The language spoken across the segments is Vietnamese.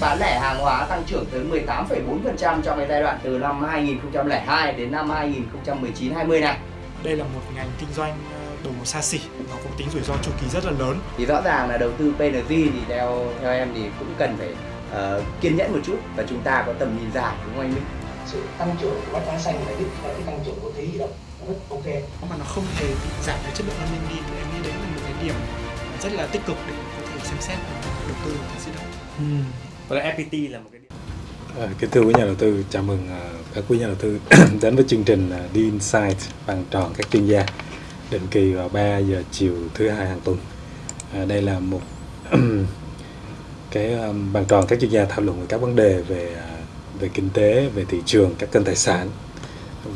bán lẻ hàng hóa tăng trưởng tới 18,4% trong cái giai đoạn từ năm 2002 đến năm 2019-20 này. Đây là một ngành kinh doanh ờ, đồ xa xỉ, nó cũng tính rủi ro chu kỳ rất là lớn. Thì rõ ràng là đầu tư PNG thì theo theo em thì cũng cần phải uh, kiên nhẫn một chút và chúng ta có tầm nhìn dài đúng không anh Minh? sự tăng trưởng của bách hóa xanh là giúp cho cái tăng trưởng của thế di động rất ok mà nó không hề bị giảm cái chất lượng an ninh đi em nghĩ đấy là một cái điểm rất là tích cực để có thể xem xét đầu tư vào di động. Ừ. Và FPT là một cái À, kính thưa quý nhà đầu tư, chào mừng uh, các quý nhà đầu tư đến với chương trình ờ, uh, đi Insight bằng tròn các chuyên gia định kỳ vào 3 giờ chiều thứ hai hàng tuần. À, đây là một cái um, bàn tròn các chuyên gia thảo luận về các vấn đề về uh, về kinh tế, về thị trường, các kênh tài sản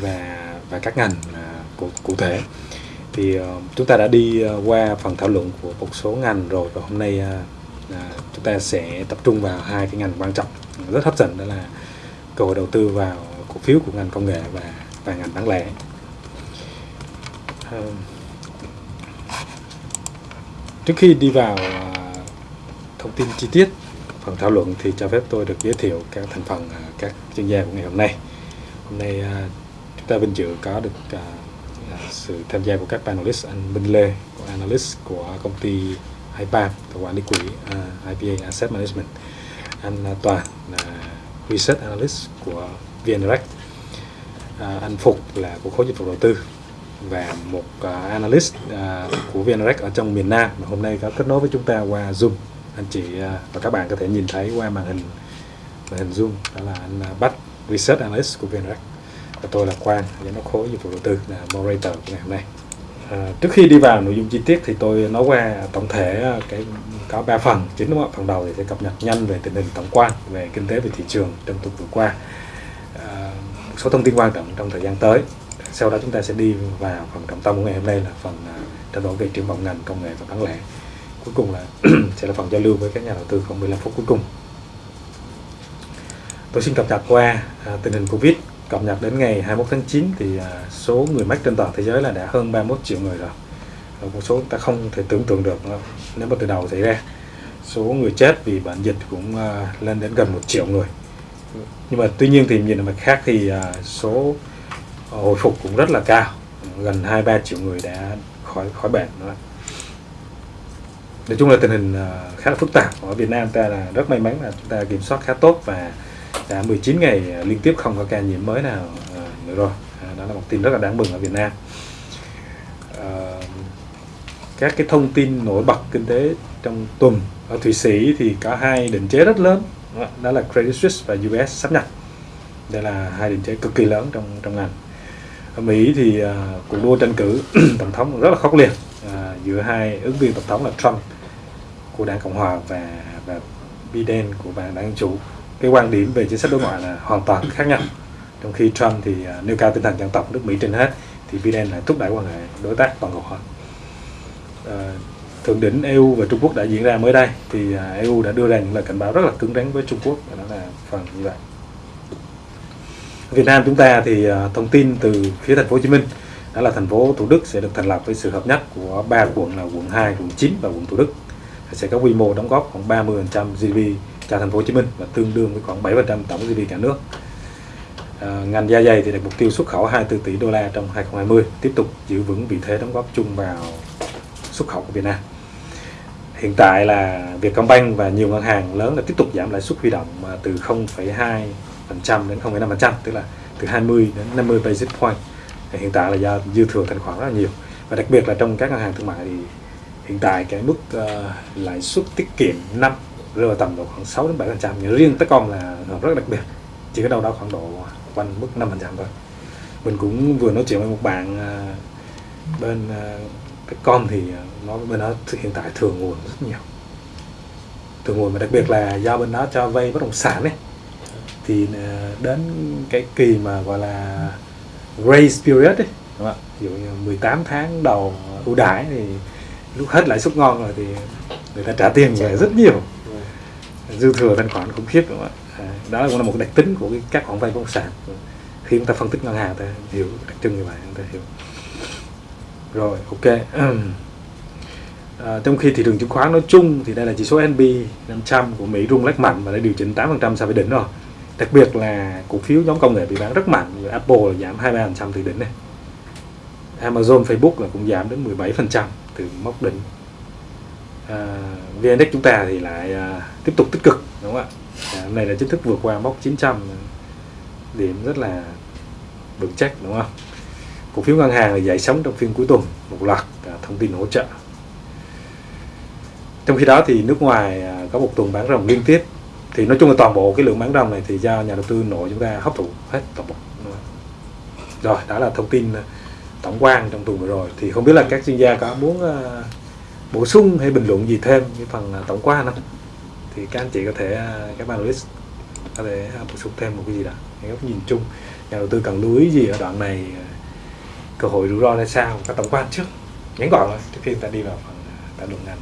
và và các ngành uh, cụ, cụ thể thì uh, chúng ta đã đi uh, qua phần thảo luận của một số ngành rồi và hôm nay uh, chúng ta sẽ tập trung vào hai cái ngành quan trọng rất hấp dẫn đó là cơ hội đầu tư vào cổ phiếu của ngành công nghệ và và ngành bán lẻ. Ờ, trước khi đi vào ờ, thông tin chi tiết phần thảo luận thì cho phép tôi được giới thiệu các thành phần ờ, các chuyên gia của ngày hôm nay. Hôm nay chúng ta vinh dự có được sự tham gia của các panelist anh Minh Lê của analyst của công ty IPAM quản lý quỹ à, uh, IPA Asset Management. Anh uh, à, Toàn là research analyst của VNREC. À, uh, anh Phục là của khối dịch vụ đầu tư và một uh, analyst uh, của VNREC ở trong miền Nam. Mà hôm nay có kết nối với chúng ta qua Zoom. Anh chị uh, và các bạn có thể nhìn thấy qua màn hình màn hình Zoom. Đó là anh uh, Bách research analyst của VNREC. Và tôi là Quang giám đốc khối dịch vụ đầu tư là moderator của ngày hôm nay à, trước khi đi vào nội dung chi tiết thì tôi nói qua tổng thể ờ, cái có 3 phần chính đúng không phần đầu thì sẽ cập nhật nhanh về tình hình tổng quan về kinh tế về thị trường trong tuần vừa qua. À, một số thông tin quan trọng trong thời gian tới. Sau đó chúng ta sẽ đi vào phần trọng tâm của ngày hôm nay là phần uh, trao đổi về triển vọng ngành công nghệ và bán lẻ. Cuối cùng là sẽ là phần giao lưu với các nhà đầu tư khoảng 15 phút cuối cùng. Tôi xin cập nhật qua tình hình covid cập nhật đến ngày 21 tháng 9 thì à, số người mắc trên toàn thế giới là đã hơn 31 triệu người rồi. Một số ta không thể tưởng tượng được à, nếu mà từ đầu xảy ra. Số người chết vì bệnh dịch cũng à, lên đến gần một triệu người. Nhưng mà tuy nhiên thì nhìn ở mặt khác thì số hồi phục cũng rất là cao, gần 23 triệu người đã khỏi khỏi bệnh đó. nói chung là tình hình khá là phức tạp ở Việt Nam ta là rất may mắn là chúng ta kiểm soát khá tốt và Dạ, đã 19 ngày à, liên tiếp không có ca nhiễm mới nào à, nữa rồi. À, đó là một tin rất là đáng mừng ở Việt Nam. Các cái thông tin nổi bật kinh tế trong tuần ở Thụy Sĩ thì có hai định chế rất lớn. Đó là Credit Suisse và US sắp nhập. Đây là hai định chế cực kỳ lớn trong trong ngành. Ở Mỹ thì uh, cuộc đua tranh cử tổng thống rất là khốc liệt. Uh, giữa hai ứng viên tổng thống là Trump của đảng Cộng hòa và và Biden của đảng Dân chủ cái quan điểm về chính sách đối ngoại là hoàn toàn khác nhau. Trong khi Trump thì à, nêu cao tinh thần dân tộc nước Mỹ trên hết thì Biden lại thúc đẩy quan hệ đối tác toàn cầu hóa thượng đỉnh EU và Trung Quốc đã diễn ra mới đây thì à, EU đã đưa ra những lời cảnh báo rất là cứng rắn với Trung Quốc và đó là phần như vậy. Việt Nam chúng ta thì à, thông tin từ phía thành phố Hồ Chí Minh đó là thành phố Thủ Đức sẽ được thành lập với sự hợp nhất của ba quận là quận 2, quận 9 và quận Thủ Đức. Sẽ có quy mô đóng góp khoảng 30% GDP cho thành phố Hồ Chí Minh và tương đương với khoảng 7% tổng GDP cả nước. À, ngành da dày thì đặt mục tiêu xuất khẩu 24 tỷ đô la trong 2020, tiếp tục giữ vững vị thế đóng góp chung vào xuất khẩu của Việt Nam. Hiện tại là Vietcombank và nhiều ngân hàng lớn đã tiếp tục giảm lãi suất huy động à, từ 0,2% đến 0,5%, tức là từ 20 đến 50 basis point. Hiện tại là do dư thừa thanh khoản rất là nhiều và đặc biệt là trong các ngân hàng thương mại thì hiện tại cái mức uh, lãi suất tiết kiệm năm rơi vào tầm độ khoảng 6 đến 7 phần trăm. Nhưng riêng Techcom là rất đặc biệt chỉ có đâu đó khoảng độ quanh mức 5 phần trăm thôi. Mình cũng vừa nói chuyện với một bạn à, bên uh, Techcom thì à, nó bên đó hiện tại thường nguồn rất nhiều. Thường nguồn mà đặc biệt là do bên đó cho vay bất động sản ấy. Thì đến cái kỳ mà gọi là grace period ấy đúng không? ví dụ như 18 tháng đầu ưu đãi thì lúc hết lãi suất ngon rồi thì người ta trả tiền về rất nhiều dư thừa thanh khoản khủng khiếp đúng không ạ à, đó cũng là một đặc tính của các khoản vay bất động sản khi chúng ta phân tích ngân hàng ta hiểu đặc trưng như vậy chúng ta hiểu rồi ok À, trong khi thị trường chứng khoán nói chung thì đây là chỉ số S&P 500 của Mỹ rung lắc mạnh và đã điều chỉnh 8% so với đỉnh rồi. Đặc biệt là cổ phiếu nhóm công nghệ bị bán rất mạnh như Apple là giảm 23% từ đỉnh này. Amazon, Facebook là cũng giảm đến 17% từ mốc đỉnh. Ờ, à, VN Index chúng ta thì lại à, tiếp tục tích cực đúng không ạ? Dạ, à, này là chính thức vượt qua mốc 900 ờ, điểm rất là vững chắc đúng không? Cổ phiếu ngân hàng là dậy sóng trong phiên cuối tuần một loạt à, thông tin hỗ trợ trong khi đó thì nước ngoài à, có một tuần bán ròng liên tiếp thì nói chung là toàn bộ cái lượng bán ròng này thì do nhà đầu tư nội chúng ta hấp thụ hết toàn bộ rồi đó là thông tin tổng quan trong tuần vừa rồi thì không biết là các chuyên gia có muốn uh, bổ sung hay bình luận gì thêm cái phần uh, tổng quan không? Thì các anh chị có thể uh, các analyst có thể uh, bổ sung thêm một cái gì đó cái góc nhìn chung. Nhà đầu tư cần lưu ý gì ở đoạn này cơ hội rủi ro ra sao các tổng quan trước. Ngắn gọn thôi trước khi ta đi vào phần thảo luận ngành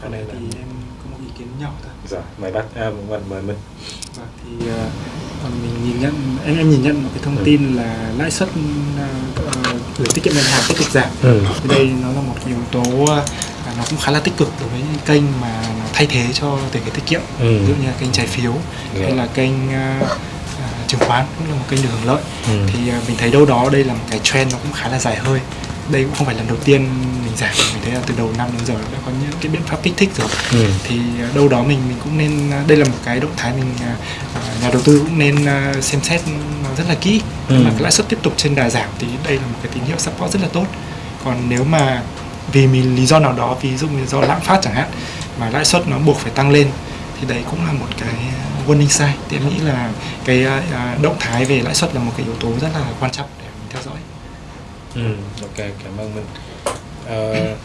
ở đây thì em có một ý kiến nhỏ thôi. Rồi mời bác à, mời, mời mình thì uh, mình nhìn nhận em em nhìn nhận một cái thông Ừ. tin là lãi suất uh, gửi tiết kiệm ngân hàng tiếp tục giảm ừ. thì đây nó là một yếu tố uh, nó cũng khá là tích cực đối với những kênh mà nó thay thế cho tiền gửi tiết kiệm Ừ. ví dụ như là kênh trái phiếu Dạ. hay là kênh uh, chứng khoán cũng là một kênh được hưởng lợi Ừ. thì uh, mình thấy đâu đó đây là một cái trend nó cũng khá là dài hơi đây cũng không phải lần đầu tiên mình giảm mình thấy là từ đầu năm đến giờ đã có những cái biện pháp kích thích rồi. Ừ. thì à, đâu đó mình mình cũng nên à, đây là một cái động thái mình à, nhà đầu tư cũng nên xem xét nó rất là kỹ. Ừ. mà lãi suất tiếp tục trên đà giảm thì đây là một cái tín hiệu support rất là tốt. Còn nếu mà vì mình lý do nào đó ví dụ như do lạm phát chẳng hạn mà lãi suất nó buộc phải tăng lên thì đấy cũng là một cái warning sign. Thì em nghĩ là cái động thái về lãi suất là một cái yếu tố rất là quan trọng để mình theo dõi Ừ, ok, cảm ơn mình à, ờ,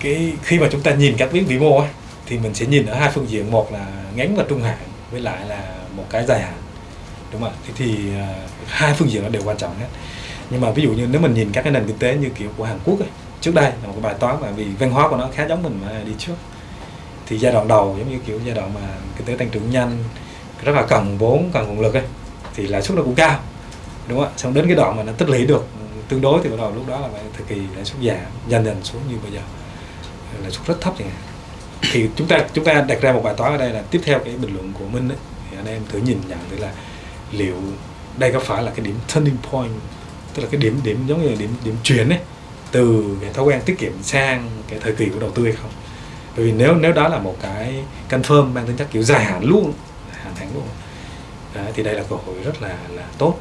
cái khi mà chúng ta nhìn các biến vĩ mô ấy, thì mình sẽ nhìn ở hai phương diện, một là ngắn và trung hạn, với lại là một cái dài hạn, đúng không ạ? Thế thì uh, hai phương diện nó đều quan trọng hết. Nhưng mà ví dụ như nếu mình nhìn các cái nền kinh tế như kiểu của Hàn Quốc ấy, trước đây là một cái bài toán mà vì văn hóa của nó khá giống mình mà đi trước. Thì giai đoạn đầu giống như kiểu giai đoạn mà kinh tế tăng trưởng nhanh, rất là cần vốn, cần nguồn lực ấy, thì lãi suất nó cũng cao đúng không ạ xong đến cái đoạn mà nó tích lũy được tương đối thì bắt đầu lúc đó là phải thời kỳ lãi suất giảm dần dần xuống như bây giờ. Lãi suất rất thấp chẳng hạn. Thì chúng ta chúng ta đặt ra một bài toán ở đây là tiếp theo cái bình luận của Minh ấy, thì anh em thử nhìn nhận thử là liệu đây có phải là cái điểm turning point tức là cái điểm điểm giống như là điểm điểm chuyển ấy từ cái thói quen tiết kiệm sang cái thời kỳ của đầu tư hay không? Bởi vì nếu nếu đó là một cái confirm mang tính chất kiểu dài hạn luôn hạn hạn luôn đó, thì đây là cơ hội rất là là tốt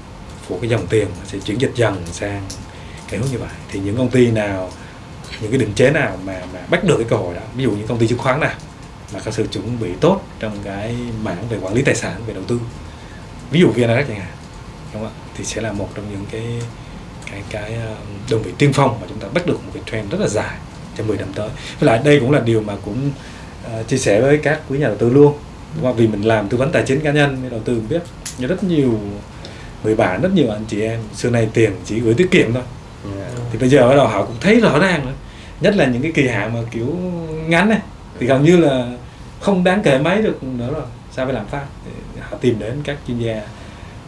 của cái dòng tiền sẽ chuyển dịch dần sang cái hướng như vậy. Thì những công ty nào những cái định chế nào mà mà bắt được cái cơ hội đó ví dụ những công ty chứng khoán nào mà có sự chuẩn bị tốt trong cái mảng về quản lý tài sản về đầu tư ví dụ VNRX chẳng hạn đúng không ạ? Thì sẽ là một trong những cái cái cái ờ, đơn vị tiên phong mà chúng ta bắt được một cái trend rất là dài trong 10 năm tới. Với lại đây cũng là điều mà cũng uh, chia sẻ với các quý nhà đầu tư luôn. Đúng không? vì mình làm tư vấn tài chính cá nhân nên đầu tư cũng biết như rất nhiều người bạn rất nhiều anh chị em xưa nay tiền chỉ gửi tiết kiệm thôi. Thì bây giờ bắt đầu họ cũng thấy rõ ràng rồi. Nhất là những cái kỳ hạn mà kiểu ngắn này thì gần như là không đáng kể mấy được nữa rồi. Sao phải làm phát thì họ tìm đến các chuyên gia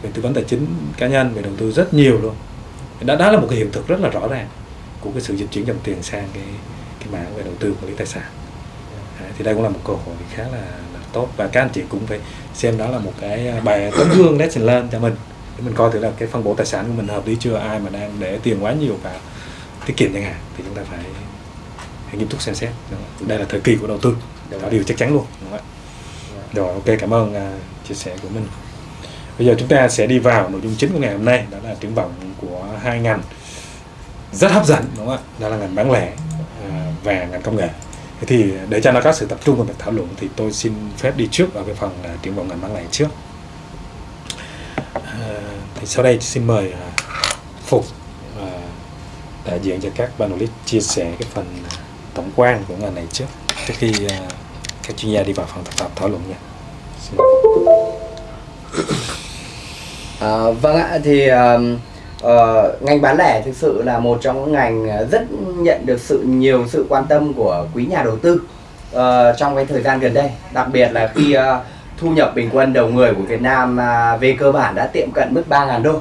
về tư vấn tài chính cá nhân về đầu tư rất nhiều luôn. Đó, đó là một cái hiện thực rất là rõ ràng của cái sự dịch chuyển dòng tiền sang cái cái mảng về đầu tư quản lý tài sản. Đấy, thì đây cũng là một cơ hội khá là, là tốt. Và các anh chị cũng phải xem đó là một cái bài tấm gương lesson learn cho mình để mình coi thử là cái phân bổ tài sản của mình hợp lý chưa ai mà đang để tiền quá nhiều vào tiết kiệm chẳng hạn thì chúng ta phải, phải nghiêm túc xem xét. Đây là thời kỳ của đầu tư đó điều chắc chắn luôn đúng không ạ? Rồi ok cảm ơn uh, chia sẻ của mình. Bây giờ chúng ta sẽ đi vào nội dung chính của ngày hôm nay đó là triển vọng của hai ngành rất hấp dẫn đúng không ạ? Đó là ngành bán lẻ à, và ngành công nghệ. Thế thì để cho nó có sự tập trung vào việc thảo luận thì tôi xin phép đi trước vào cái phần là triển vọng ngành bán lẻ trước Ờ, thì sau đây xin mời ờ, Phục ờ, đại diện cho các panelist chia sẻ cái phần tổng quan của ngành này trước trước khi các chuyên gia đi vào phần thảo, thảo luận nha xin À, vâng ạ, thì um, uh, ngành bán lẻ thực sự là một trong những ngành rất nhận được sự nhiều sự quan tâm của quý nhà đầu tư uh, trong cái thời gian gần đây. Đặc biệt là khi uh, thu nhập bình quân đầu người của Việt Nam à, về cơ bản đã tiệm cận mức 3.000 đô.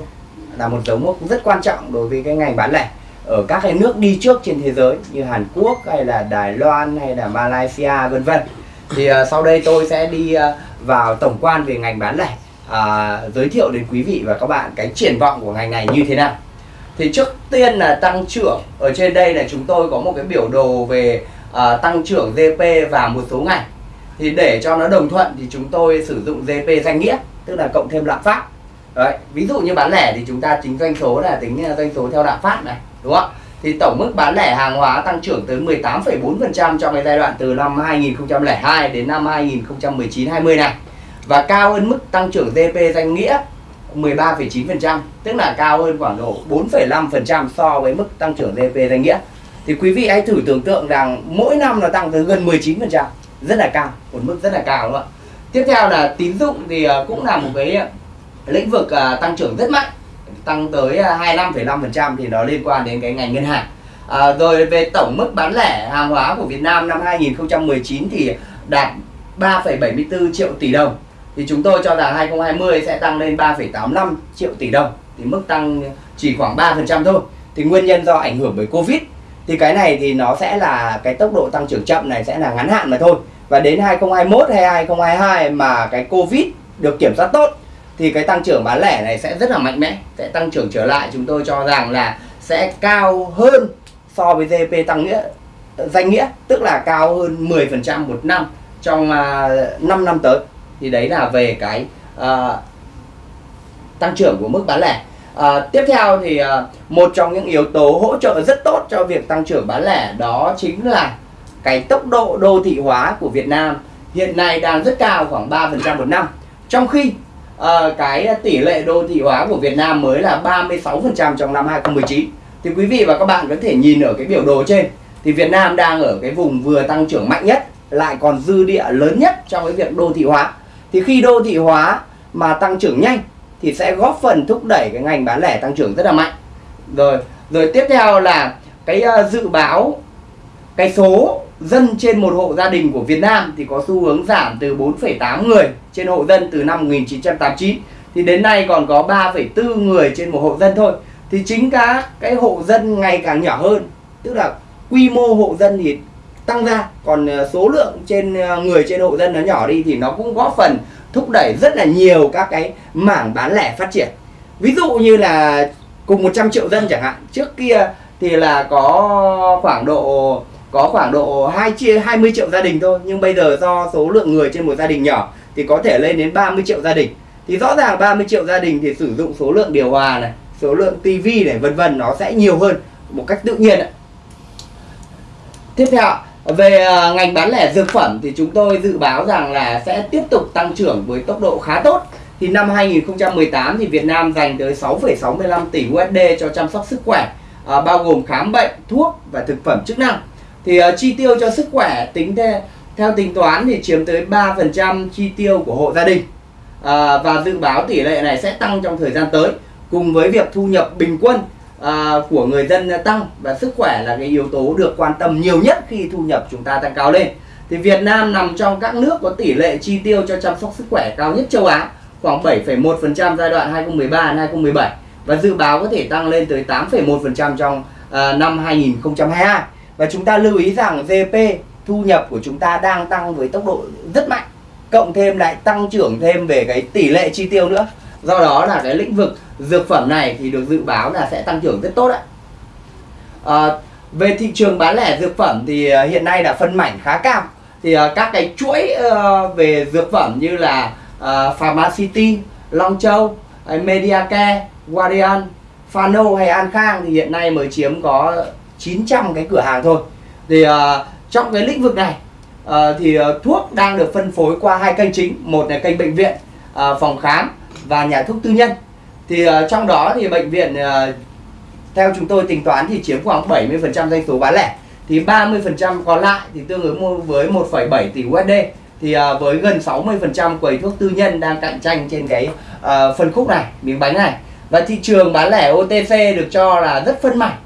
Là một dấu mốc rất quan trọng đối với cái ngành bán lẻ. Ở các cái nước đi trước trên thế giới như Hàn Quốc hay là Đài Loan hay là Malaysia vân vân. Thì uh, sau đây tôi sẽ đi uh, vào tổng quan về ngành bán lẻ. Uh, giới thiệu đến quý vị và các bạn cái triển vọng của ngành này như thế nào. Thì trước tiên là tăng trưởng. Ở trên đây là chúng tôi có một cái biểu đồ về uh, tăng trưởng GP và một số ngành thì để cho nó đồng thuận thì chúng tôi sử dụng GP danh nghĩa tức là cộng thêm lạm phát. Đấy, ví dụ như bán lẻ thì chúng ta tính doanh số là tính à, doanh số theo lạm phát này đúng không thì tổng mức bán lẻ hàng hóa tăng trưởng tới 18,4% trong cái giai đoạn từ năm 2002 đến năm 2019-20 này. Và cao hơn mức tăng trưởng GDP danh nghĩa 13,9% tức là cao hơn khoảng độ 4,5% so với mức tăng trưởng GDP danh nghĩa. Thì quý vị hãy thử tưởng tượng rằng mỗi năm nó tăng tới gần 19% rất là cao một mức rất là cao đúng không ạ? Tiếp theo là tín dụng thì à, cũng là một cái lĩnh vực à, tăng trưởng rất mạnh tăng tới à, 25,5% thì nó liên quan đến cái ngành ngân hàng. À, rồi về tổng mức bán lẻ hàng hóa của Việt Nam năm 2019 thì đạt 3,74 triệu tỷ đồng. Thì chúng tôi cho rằng 2020 sẽ tăng lên 3,85 triệu tỷ đồng. Thì mức tăng chỉ khoảng 3% thôi. Thì nguyên nhân do ảnh hưởng bởi Covid thì cái này thì nó sẽ là cái tốc độ tăng trưởng chậm này sẽ là ngắn hạn mà thôi. Và đến 2021 hay 2022 mà cái Covid được kiểm soát tốt thì cái tăng trưởng bán lẻ này sẽ rất là mạnh mẽ sẽ tăng trưởng trở lại. Chúng tôi cho rằng là sẽ cao hơn so với GDP tăng nghĩa danh nghĩa tức là cao hơn 10% một năm trong à, uh, 5 năm tới. Thì đấy là về cái uh, tăng trưởng của mức bán lẻ. À, tiếp theo thì à, một trong những yếu tố hỗ trợ rất tốt cho việc tăng trưởng bán lẻ đó chính là cái tốc độ đô thị hóa của Việt Nam hiện nay đang rất cao khoảng 3% một năm. Trong khi à, cái tỷ lệ đô thị hóa của Việt Nam mới là 36% trong năm 2019. Thì quý vị và các bạn có thể nhìn ở cái biểu đồ trên thì Việt Nam đang ở cái vùng vừa tăng trưởng mạnh nhất lại còn dư địa lớn nhất trong cái việc đô thị hóa. Thì khi đô thị hóa mà tăng trưởng nhanh thì sẽ góp phần thúc đẩy cái ngành bán lẻ tăng trưởng rất là mạnh. Rồi rồi tiếp theo là cái ờ, dự báo cái số dân trên một hộ gia đình của Việt Nam thì có xu hướng giảm từ 4,8 người trên hộ dân từ năm 1989 thì đến nay còn có 3,4 người trên một hộ dân thôi. Thì chính cả cái hộ dân ngày càng nhỏ hơn tức là quy mô hộ dân thì tăng ra còn ờ, số lượng trên ờ, người trên hộ dân nó nhỏ đi thì nó cũng góp phần thúc đẩy rất là nhiều các cái mảng bán lẻ phát triển. Ví dụ như là cùng 100 triệu dân chẳng hạn, trước kia thì là có khoảng độ, có khoảng độ 2 chia 20 triệu gia đình thôi, nhưng bây giờ do số lượng người trên một gia đình nhỏ thì có thể lên đến 30 triệu gia đình. Thì rõ ràng 30 triệu gia đình thì sử dụng số lượng điều hòa này, số lượng tivi này, vân vân, nó sẽ nhiều hơn một cách tự nhiên ạ. Tiếp theo về à, ngành bán lẻ dược phẩm thì chúng tôi dự báo rằng là sẽ tiếp tục tăng trưởng với tốc độ khá tốt. Thì năm 2018 thì Việt Nam dành tới 6,65 tỷ USD cho chăm sóc sức khỏe, à, bao gồm khám bệnh, thuốc và thực phẩm chức năng. Thì uh, chi tiêu cho sức khỏe tính theo, theo tính toán thì chiếm tới 3% chi tiêu của hộ gia đình. À, và dự báo tỷ lệ này sẽ tăng trong thời gian tới cùng với việc thu nhập bình quân À, của người dân tăng và sức khỏe là cái yếu tố được quan tâm nhiều nhất khi thu nhập chúng ta tăng cao lên. Thì Việt Nam nằm trong các nước có tỷ lệ chi tiêu cho chăm sóc sức khỏe cao nhất châu Á khoảng 7,1% giai đoạn 2013 2017 và dự báo có thể tăng lên tới 8,1% trong uh, năm 2022 và chúng ta lưu ý rằng GDP thu nhập của chúng ta đang tăng với tốc độ rất mạnh cộng thêm lại tăng trưởng thêm về cái tỷ lệ chi tiêu nữa do đó là cái lĩnh vực dược phẩm này thì được dự báo là sẽ tăng trưởng rất tốt đấy à, ờ, về thị trường bán lẻ dược phẩm thì ờ, hiện nay là phân mảnh khá cao. Thì uh, các cái chuỗi uh, về dược phẩm như là uh, Pharmacity, Long Châu, uh, Mediacare, Guardian, Fano hay An Khang thì hiện nay mới chiếm có 900 cái cửa hàng thôi. Thì uh, trong cái lĩnh vực này uh, thì uh, thuốc đang được phân phối qua hai kênh chính. Một là kênh bệnh viện uh, phòng khám và nhà thuốc tư nhân. Thì uh, trong đó thì bệnh viện uh, theo chúng tôi tính toán thì chiếm khoảng 70% doanh số bán lẻ. Thì 30% còn lại thì tương ứng với 1,7 tỷ USD thì uh, với gần 60% quầy thuốc tư nhân đang cạnh tranh trên cái uh, phân khúc này miếng bánh này. Và thị trường bán lẻ OTC được cho là rất phân mảnh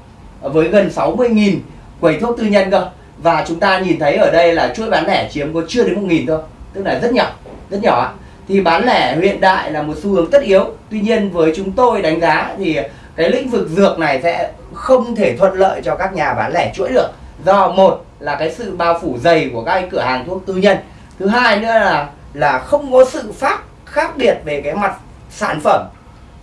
với gần 60.000 quầy thuốc tư nhân cơ. Và chúng ta nhìn thấy ở đây là chuỗi bán lẻ chiếm có chưa đến 1.000 thôi tức là rất nhỏ rất nhỏ thì bán lẻ hiện đại là một xu hướng tất yếu. Tuy nhiên với chúng tôi đánh giá thì cái lĩnh vực dược này sẽ không thể thuận lợi cho các nhà bán lẻ chuỗi được. Do một là cái sự bao phủ dày của các cửa hàng thuốc tư nhân. Thứ hai nữa là là không có sự phát khác biệt về cái mặt sản phẩm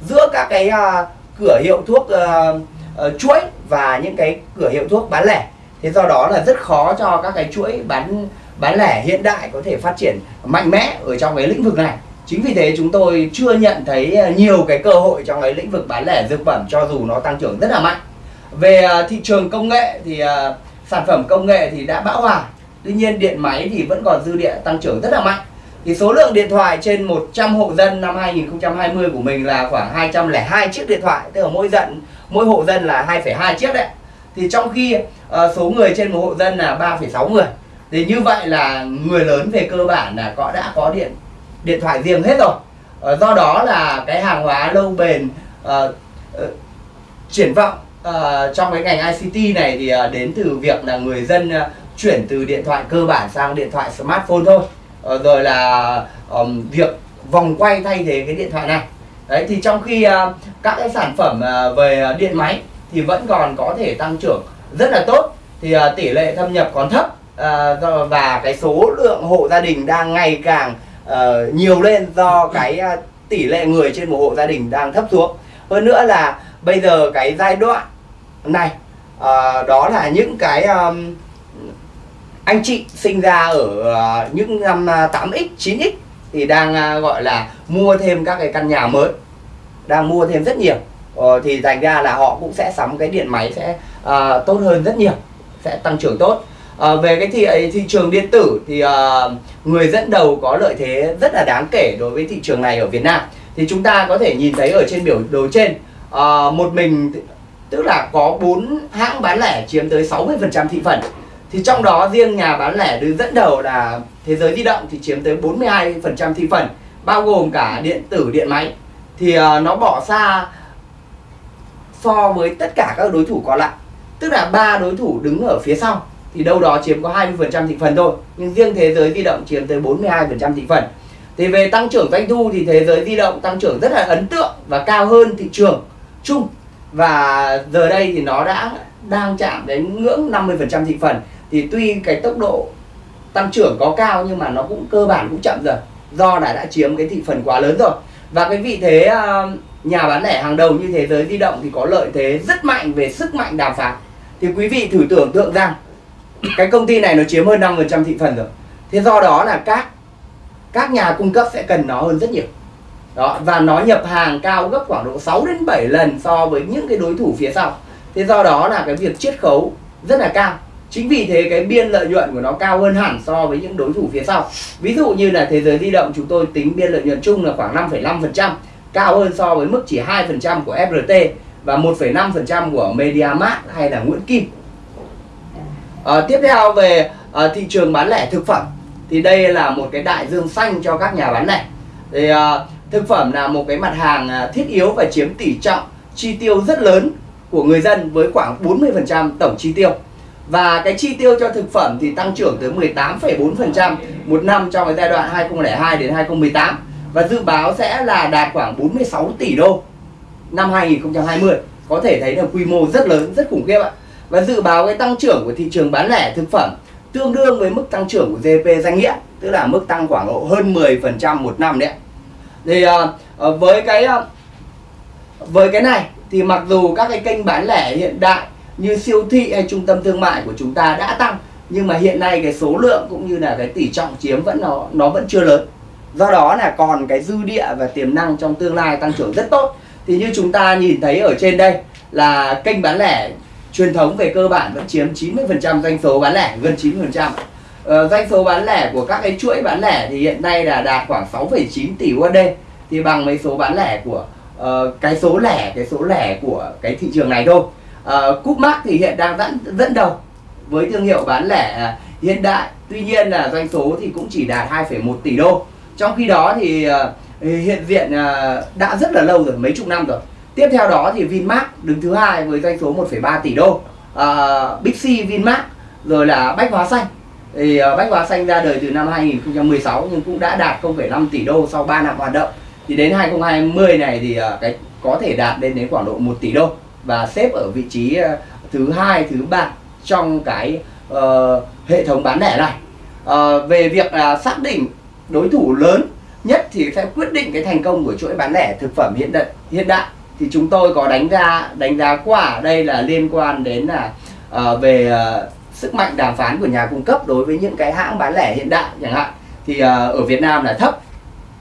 giữa các cái uh, cửa hiệu thuốc uh, uh, chuỗi và những cái cửa hiệu thuốc bán lẻ. Thế do đó là rất khó cho các cái chuỗi bán bán lẻ hiện đại có thể phát triển mạnh mẽ ở trong cái lĩnh vực này. Chính vì thế chúng tôi chưa nhận thấy à, nhiều cái cơ hội trong cái lĩnh vực bán lẻ dược phẩm cho dù nó tăng trưởng rất là mạnh. Về à, thị trường công nghệ thì à, sản phẩm công nghệ thì đã bão hòa. Tuy nhiên điện máy thì vẫn còn dư địa tăng trưởng rất là mạnh. Thì số lượng điện thoại trên 100 hộ dân năm 2020 của mình là khoảng 202 chiếc điện thoại. Tức là mỗi dân mỗi hộ dân là 2,2 chiếc đấy. Thì trong khi uh, số người trên một hộ dân là 3,6 người thì như vậy là người lớn về cơ bản là có đã có điện điện thoại riêng hết rồi. Ờ, do đó là cái hàng hóa lâu bền uh, uh, triển vọng uh, trong cái ngành ICT này thì uh, đến từ việc là người dân uh, chuyển từ điện thoại cơ bản sang điện thoại smartphone thôi. Uh, rồi là um, việc vòng quay thay thế cái điện thoại này. Đấy thì trong khi uh, các cái sản phẩm uh, về điện máy thì vẫn còn có thể tăng trưởng rất là tốt. Thì uh, tỷ lệ thâm nhập còn thấp uh, và cái số lượng hộ gia đình đang ngày càng uh, nhiều lên do cái uh, tỷ lệ người trên một hộ gia đình đang thấp xuống. Hơn nữa là bây giờ cái giai đoạn này uh, đó là những cái um, anh chị sinh ra ở uh, những năm 8x 9x thì đang uh, gọi là mua thêm các cái căn nhà mới đang mua thêm rất nhiều. Ờ, thì thành ra là họ cũng sẽ sắm cái điện máy sẽ uh, tốt hơn rất nhiều sẽ tăng trưởng tốt à, về cái thị thị trường điện tử thì à, người dẫn đầu có lợi thế rất là đáng kể đối với thị trường này ở Việt Nam. Thì chúng ta có thể nhìn thấy ở trên biểu đồ trên à, một mình tức là có bốn hãng bán lẻ chiếm tới 60% thị phần. Thì trong đó riêng nhà bán lẻ đứng dẫn đầu là thế giới di động thì chiếm tới 42% thị phần bao gồm cả điện tử điện máy. Thì à, nó bỏ xa so với tất cả các đối thủ còn lại. Tức là ba đối thủ đứng ở phía sau thì đâu đó chiếm có 20% thị phần thôi. Nhưng riêng thế giới di động chiếm tới 42% thị phần. Thì về tăng trưởng doanh thu thì thế giới di động tăng trưởng rất là ấn tượng và cao hơn thị trường chung. Và giờ đây thì nó đã đang chạm đến ngưỡng 50% thị phần. Thì tuy cái tốc độ tăng trưởng có cao nhưng mà nó cũng cơ bản cũng chậm rồi. Do đã đã chiếm cái thị phần quá lớn rồi. Và cái vị thế à, nhà bán lẻ hàng đầu như thế giới di động thì có lợi thế rất mạnh về sức mạnh đàm phán. Thì quý vị thử tưởng tượng rằng cái công ty này nó chiếm hơn 5% thị phần rồi. Thế do đó là các các nhà cung cấp sẽ cần nó hơn rất nhiều. Đó và nó nhập hàng cao gấp khoảng độ 6 đến 7 lần so với những cái đối thủ phía sau. Thế do đó là cái việc chiết khấu rất là cao. Chính vì thế cái biên lợi nhuận của nó cao hơn hẳn so với những đối thủ phía sau. Ví dụ như là thế giới di động chúng tôi tính biên lợi nhuận chung là khoảng 5,5% cao hơn so với mức chỉ 2% của FRT và 1,5% của MediaMarkt hay là Nguyễn Kim à, tiếp theo về à, thị trường bán lẻ thực phẩm. Thì đây là một cái đại dương xanh cho các nhà bán lẻ. Thì à, thực phẩm là một cái mặt hàng thiết yếu và chiếm tỷ trọng chi tiêu rất lớn của người dân với khoảng 40% tổng chi tiêu. Và cái chi tiêu cho thực phẩm thì tăng trưởng tới 18,4% một năm trong cái giai đoạn 2002 đến 2018 và dự báo sẽ là đạt khoảng 46 tỷ đô năm 2020 có thể thấy là quy mô rất lớn rất khủng khiếp ạ và dự báo cái tăng trưởng của thị trường bán lẻ thực phẩm tương đương với mức tăng trưởng của GDP danh nghĩa tức là mức tăng khoảng độ hơn 10% một năm đấy thì uh, với cái uh, với cái này thì mặc dù các cái kênh bán lẻ hiện đại như siêu thị hay trung tâm thương mại của chúng ta đã tăng nhưng mà hiện nay cái số lượng cũng như là cái tỷ trọng chiếm vẫn nó nó vẫn chưa lớn. Do đó là còn cái dư địa và tiềm năng trong tương lai tăng trưởng rất tốt. Thì như chúng ta nhìn thấy ở trên đây là kênh bán lẻ truyền thống về cơ bản vẫn chiếm 90% doanh số bán lẻ gần 90% ờ, doanh số bán lẻ của các cái chuỗi bán lẻ thì hiện nay là đạt khoảng 6,9 tỷ USD thì bằng mấy số bán lẻ của uh, cái số lẻ cái số lẻ của cái thị trường này thôi. Ờ, uh, Mark thì hiện đang dẫn dẫn đầu với thương hiệu bán lẻ ờ, hiện đại. Tuy nhiên là doanh số thì cũng chỉ đạt 2,1 tỷ đô. Trong khi đó thì uh, hiện diện uh, đã rất là lâu rồi mấy chục năm rồi tiếp theo đó thì Vinmart đứng thứ hai với doanh số 1,3 tỷ đô. À, Big C Vinmart rồi là Bách Hóa Xanh. Thì uh, Bách Hóa Xanh ra đời từ năm 2016 nhưng cũng đã đạt 0,5 tỷ đô sau 3 năm hoạt động. Thì đến 2020 này thì uh, cái có thể đạt lên đến khoảng độ 1 tỷ đô và xếp ở vị trí ờ, thứ hai thứ ba trong cái uh, hệ thống bán lẻ này. Uh, về việc là xác định đối thủ lớn nhất thì sẽ quyết định cái thành công của chuỗi bán lẻ thực phẩm hiện đại hiện đại thì chúng tôi có đánh giá đánh giá qua ở đây là liên quan đến là ờ, về ờ, sức mạnh đàm phán của nhà cung cấp đối với những cái hãng bán lẻ hiện đại chẳng hạn. Thì ờ, ở Việt Nam là thấp.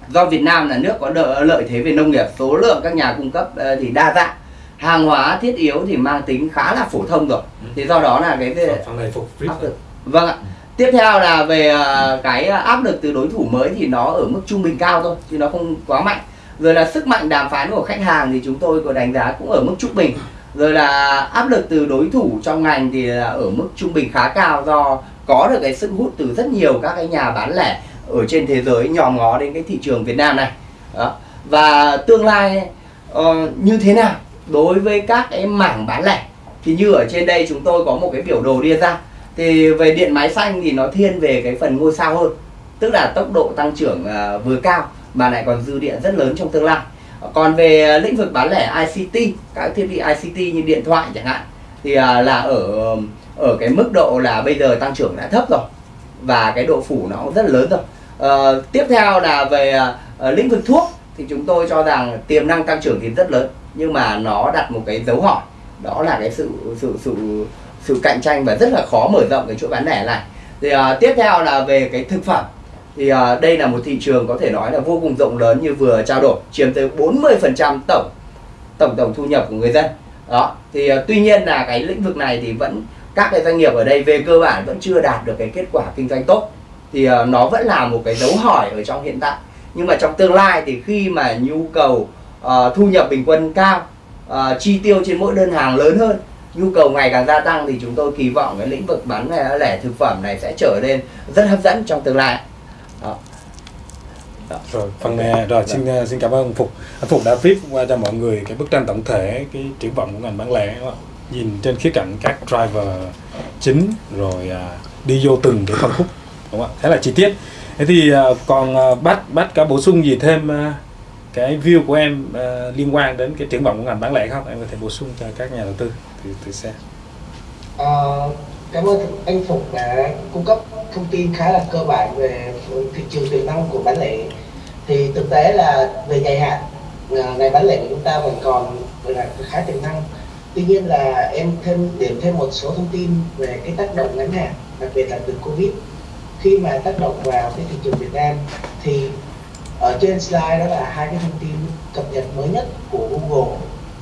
Do Việt Nam là nước có lợi thế về nông nghiệp số lượng các nhà cung cấp ờ, thì đa dạng. Hàng hóa thiết yếu thì mang tính khá là phổ thông rồi. Thì do đó là cái về phần này phục áp lực. vâng ạ. Tiếp theo là về ờ, cái áp lực từ đối thủ mới thì nó ở mức trung bình cao thôi chứ nó không quá mạnh rồi là sức mạnh đàm phán của khách hàng thì chúng tôi có đánh giá cũng ở mức trung bình. Rồi là áp lực từ đối thủ trong ngành thì là ở mức trung bình khá cao do có được cái sức hút từ rất nhiều các cái nhà bán lẻ ở trên thế giới nhòm ngó đến cái thị trường Việt Nam này. Đó. và tương lai uh, như thế nào đối với các cái mảng bán lẻ? Thì như ở trên đây chúng tôi có một cái biểu đồ đưa ra. Thì về điện máy xanh thì nó thiên về cái phần ngôi sao hơn tức là tốc độ tăng trưởng uh, vừa cao mà lại còn dư địa rất lớn trong tương lai. Còn về lĩnh vực bán lẻ ICT các thiết bị ICT như điện thoại chẳng hạn thì à, là ở ở cái mức độ là bây giờ tăng trưởng đã thấp rồi và cái độ phủ nó cũng rất lớn rồi. À, tiếp theo là về à, lĩnh vực thuốc thì chúng tôi cho rằng tiềm năng tăng trưởng thì rất lớn nhưng mà nó đặt một cái dấu hỏi đó là cái sự sự sự sự cạnh tranh và rất là khó mở rộng cái chuỗi bán lẻ này. Thì à, tiếp theo là về cái thực phẩm thì à, đây là một thị trường có thể nói là vô cùng rộng lớn như vừa trao đổi chiếm tới 40% tổng tổng tổng thu nhập của người dân. Đó thì à, tuy nhiên là cái lĩnh vực này thì vẫn các cái doanh nghiệp ở đây về cơ bản vẫn chưa đạt được cái kết quả kinh doanh tốt. Thì à, nó vẫn là một cái dấu hỏi ở trong hiện tại. Nhưng mà trong tương lai thì khi mà nhu cầu à, thu nhập bình quân cao à, chi tiêu trên mỗi đơn hàng lớn hơn nhu cầu ngày càng gia tăng thì chúng tôi kỳ vọng cái lĩnh vực bán lẻ lẻ thực phẩm này sẽ trở nên rất hấp dẫn trong tương lai rồi phần này rồi xin uh, xin cảm ơn anh Phục. Anh Phục đã viết qua cho mọi người cái bức tranh tổng thể cái triển vọng của ngành bán lẻ đúng không? nhìn trên khía cạnh các driver chính rồi à, đi vô từng cái phân khúc đúng không ạ? Thế là chi tiết. Thế thì à, còn à, bắt bắt có bổ sung gì thêm à, cái view của em à, liên quan đến cái triển vọng của ngành bán lẻ không? Em có thể bổ sung cho các nhà đầu tư từ từ xem Ờ, cảm ơn anh Phục đã cung cấp thông tin khá là cơ bản về thị trường tiềm năng của bán lẻ. Thì thực tế là về dài hạn ờ, ngành bán lẻ của chúng ta vẫn còn là khá tiềm năng. Tuy nhiên là em thêm điểm thêm một số thông tin về cái tác động ngắn hạn, đặc biệt là từ Covid. Khi mà tác động vào cái thị trường Việt Nam thì ở trên slide đó là hai cái thông tin cập nhật mới nhất của Google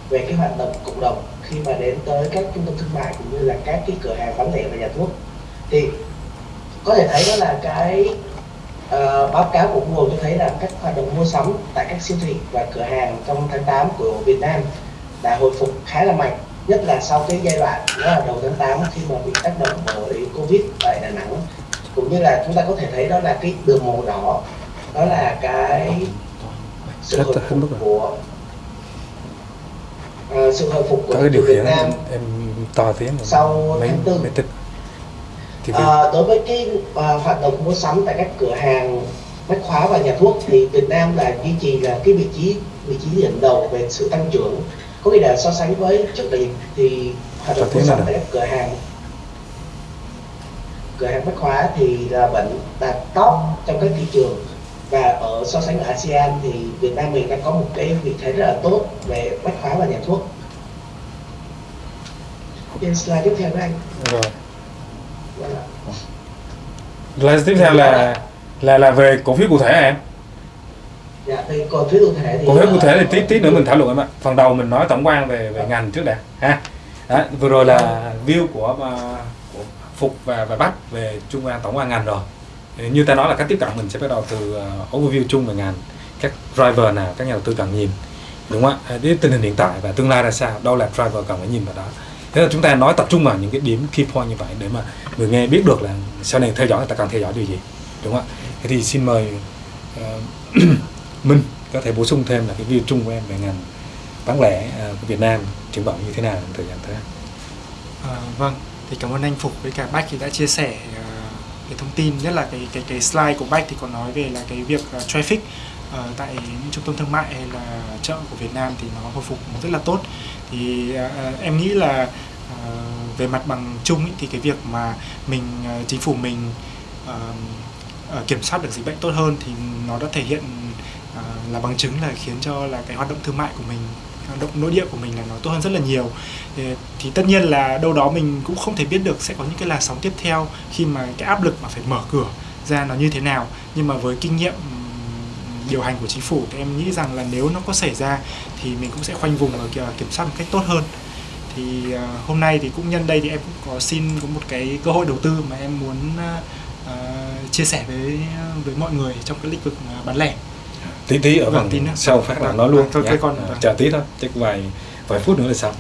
về cái hoạt động cộng đồng khi mà đến tới các trung tâm thương mại cũng như là các cái cửa hàng bán lẻ và nhà thuốc thì có thể thấy đó là cái ờ, báo cáo của Google cho thấy là các hoạt động mua sắm tại các siêu thị và cửa hàng trong tháng 8 của Việt Nam đã hồi phục khá là mạnh nhất là sau cái giai đoạn đó là đầu tháng 8 khi mà bị tác động bởi Covid tại Đà Nẵng. Cũng như là chúng ta có thể thấy đó là cái đường màu đỏ đó là cái sự hồi phục của ờ, sự hồi phục của có cái điều khiển Nam em, em to rồi. Sau mấy tháng tư. mấy tích thì À, đối với cái à, hoạt động mua sắm tại các cửa hàng bách hóa và nhà thuốc thì Việt Nam là duy trì là cái vị trí vị trí dẫn đầu về sự tăng trưởng có nghĩa là so sánh với trước đại dịch thì hoạt động mua sắm tại các cửa hàng cửa hàng bách hóa thì là vẫn đạt top trong các thị trường và ở so sánh ở ASEAN thì Việt Nam mình đang có một cái vị thế rất là tốt về bách hóa và nhà thuốc. Trên slide tiếp theo đó anh. Rồi. Vâng. Slide tiếp theo là là là về cổ phiếu cụ thể em? Dạ, thì còn phiếu cụ thể thì cổ phiếu cụ thể thì ờ, tí tí nữa mình thảo luận em ạ. Phần đầu mình nói tổng quan về về ngành trước đã ha. Đó, vừa rồi là view của của phục và và bách về trung quan tổng quan ngành rồi như ta nói là cách tiếp cận mình sẽ bắt đầu từ uh, overview chung về ngành các driver nào các nhà đầu tư cần nhìn đúng không ạ? Ờ, đến tình hình hiện tại và tương lai ra sao đâu là driver cần phải nhìn vào đó. Thế là chúng ta nói tập trung vào những cái điểm key point như vậy để mà người nghe biết được là sau này theo dõi người ta cần theo dõi điều gì đúng không ạ? Thế thì xin mời uh, Minh có thể bổ sung thêm là cái view chung của em về ngành bán lẻ của Việt Nam triển vọng như thế nào trong thời gian tới? À, vâng, thì cảm ơn anh Phục với cả Bách thì đã chia sẻ uh, cái thông tin nhất là cái cái cái slide của Bách thì có nói về là cái việc uh, traffic uh, tại những trung tâm thương mại hay là chợ của Việt Nam thì nó hồi phục rất là tốt. Thì uh, em nghĩ là uh, về mặt bằng chung ý, thì cái việc mà mình uh, chính phủ mình uh, uh, kiểm soát được dịch bệnh tốt hơn thì nó đã thể hiện uh, là bằng chứng là khiến cho là cái hoạt động thương mại của mình động nội địa của mình là nó tốt hơn rất là nhiều. Thì, tất nhiên là đâu đó mình cũng không thể biết được sẽ có những cái làn sóng tiếp theo khi mà cái áp lực mà phải mở cửa ra nó như thế nào. Nhưng mà với kinh nghiệm điều hành của chính phủ thì em nghĩ rằng là nếu nó có xảy ra thì mình cũng sẽ khoanh vùng và kiểm soát một cách tốt hơn. Thì ờ, hôm nay thì cũng nhân đây thì em cũng có xin có một cái cơ hội đầu tư mà em muốn uh, chia sẻ với với mọi người trong cái lĩnh vực bán lẻ tí tí ở phần tí sau phát là nói luôn. thôi cái con à, chờ tí thôi chắc vài vài phút nữa là xong.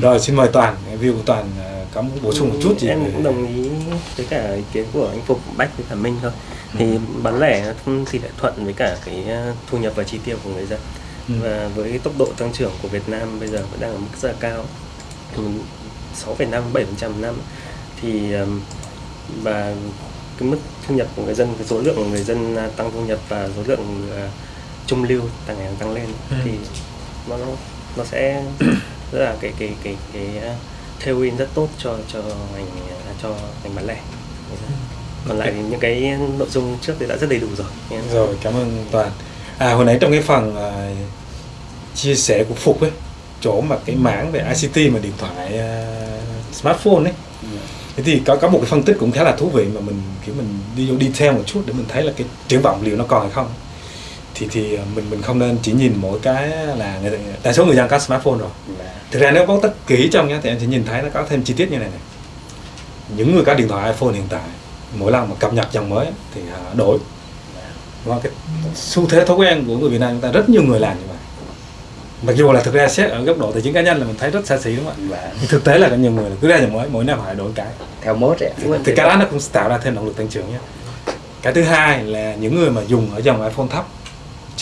Rồi xin mời toàn view của toàn có muốn bổ sung một chút gì? em cũng đồng ý với cả ý kiến của anh phục bách với cả minh thôi. Thì bán lẻ thì lại thuận với cả cái thu nhập và chi tiêu của người dân. Ừ. và với tốc độ tăng trưởng của Việt Nam bây giờ vẫn đang ở mức rất là cao. 6,5 7 phần năm. Thì và cái mức thu nhập của người dân cái số lượng của người dân tăng thu nhập và số lượng uh, trung lưu tăng ngày tăng lên ừ. thì nó nó sẽ rất là cái cái cái cái, cái tailwind rất tốt cho cho ngành cho ngành bán lẻ. Còn lại thì những cái nội dung trước thì đã rất đầy đủ rồi. Rồi cảm ơn toàn. À hồi nãy trong cái phần uh, chia sẻ của phục ấy chỗ mà cái mảng về ICT mà điện thoại uh, smartphone ấy thế thì có có một cái phân tích cũng khá là thú vị mà mình kiểu mình đi vô detail một chút để mình thấy là cái triển vọng liệu nó còn hay không thì thì mình mình không nên chỉ nhìn mỗi cái là người, đa số người dân có smartphone rồi. Thực ra nếu có tất kỹ trong nhá thì em sẽ nhìn thấy nó có thêm chi tiết như này này. Những người có điện thoại iPhone hiện tại mỗi lần mà cập nhật dòng mới thì đổi. Và cái xu thế thói quen của người Việt Nam chúng ta rất nhiều người làm như vậy. Mặc dù là thực ra xét ở góc độ tài chính cá nhân là mình thấy rất xa xỉ đúng không ạ? Thực tế là có nhiều người cứ ra dòng mới mỗi năm phải đổi cái. Theo mốt ấy thì, thì cái đó nó cũng tạo ra thêm động lực tăng trưởng nhé. Cái thứ hai là những người mà dùng ở dòng iPhone thấp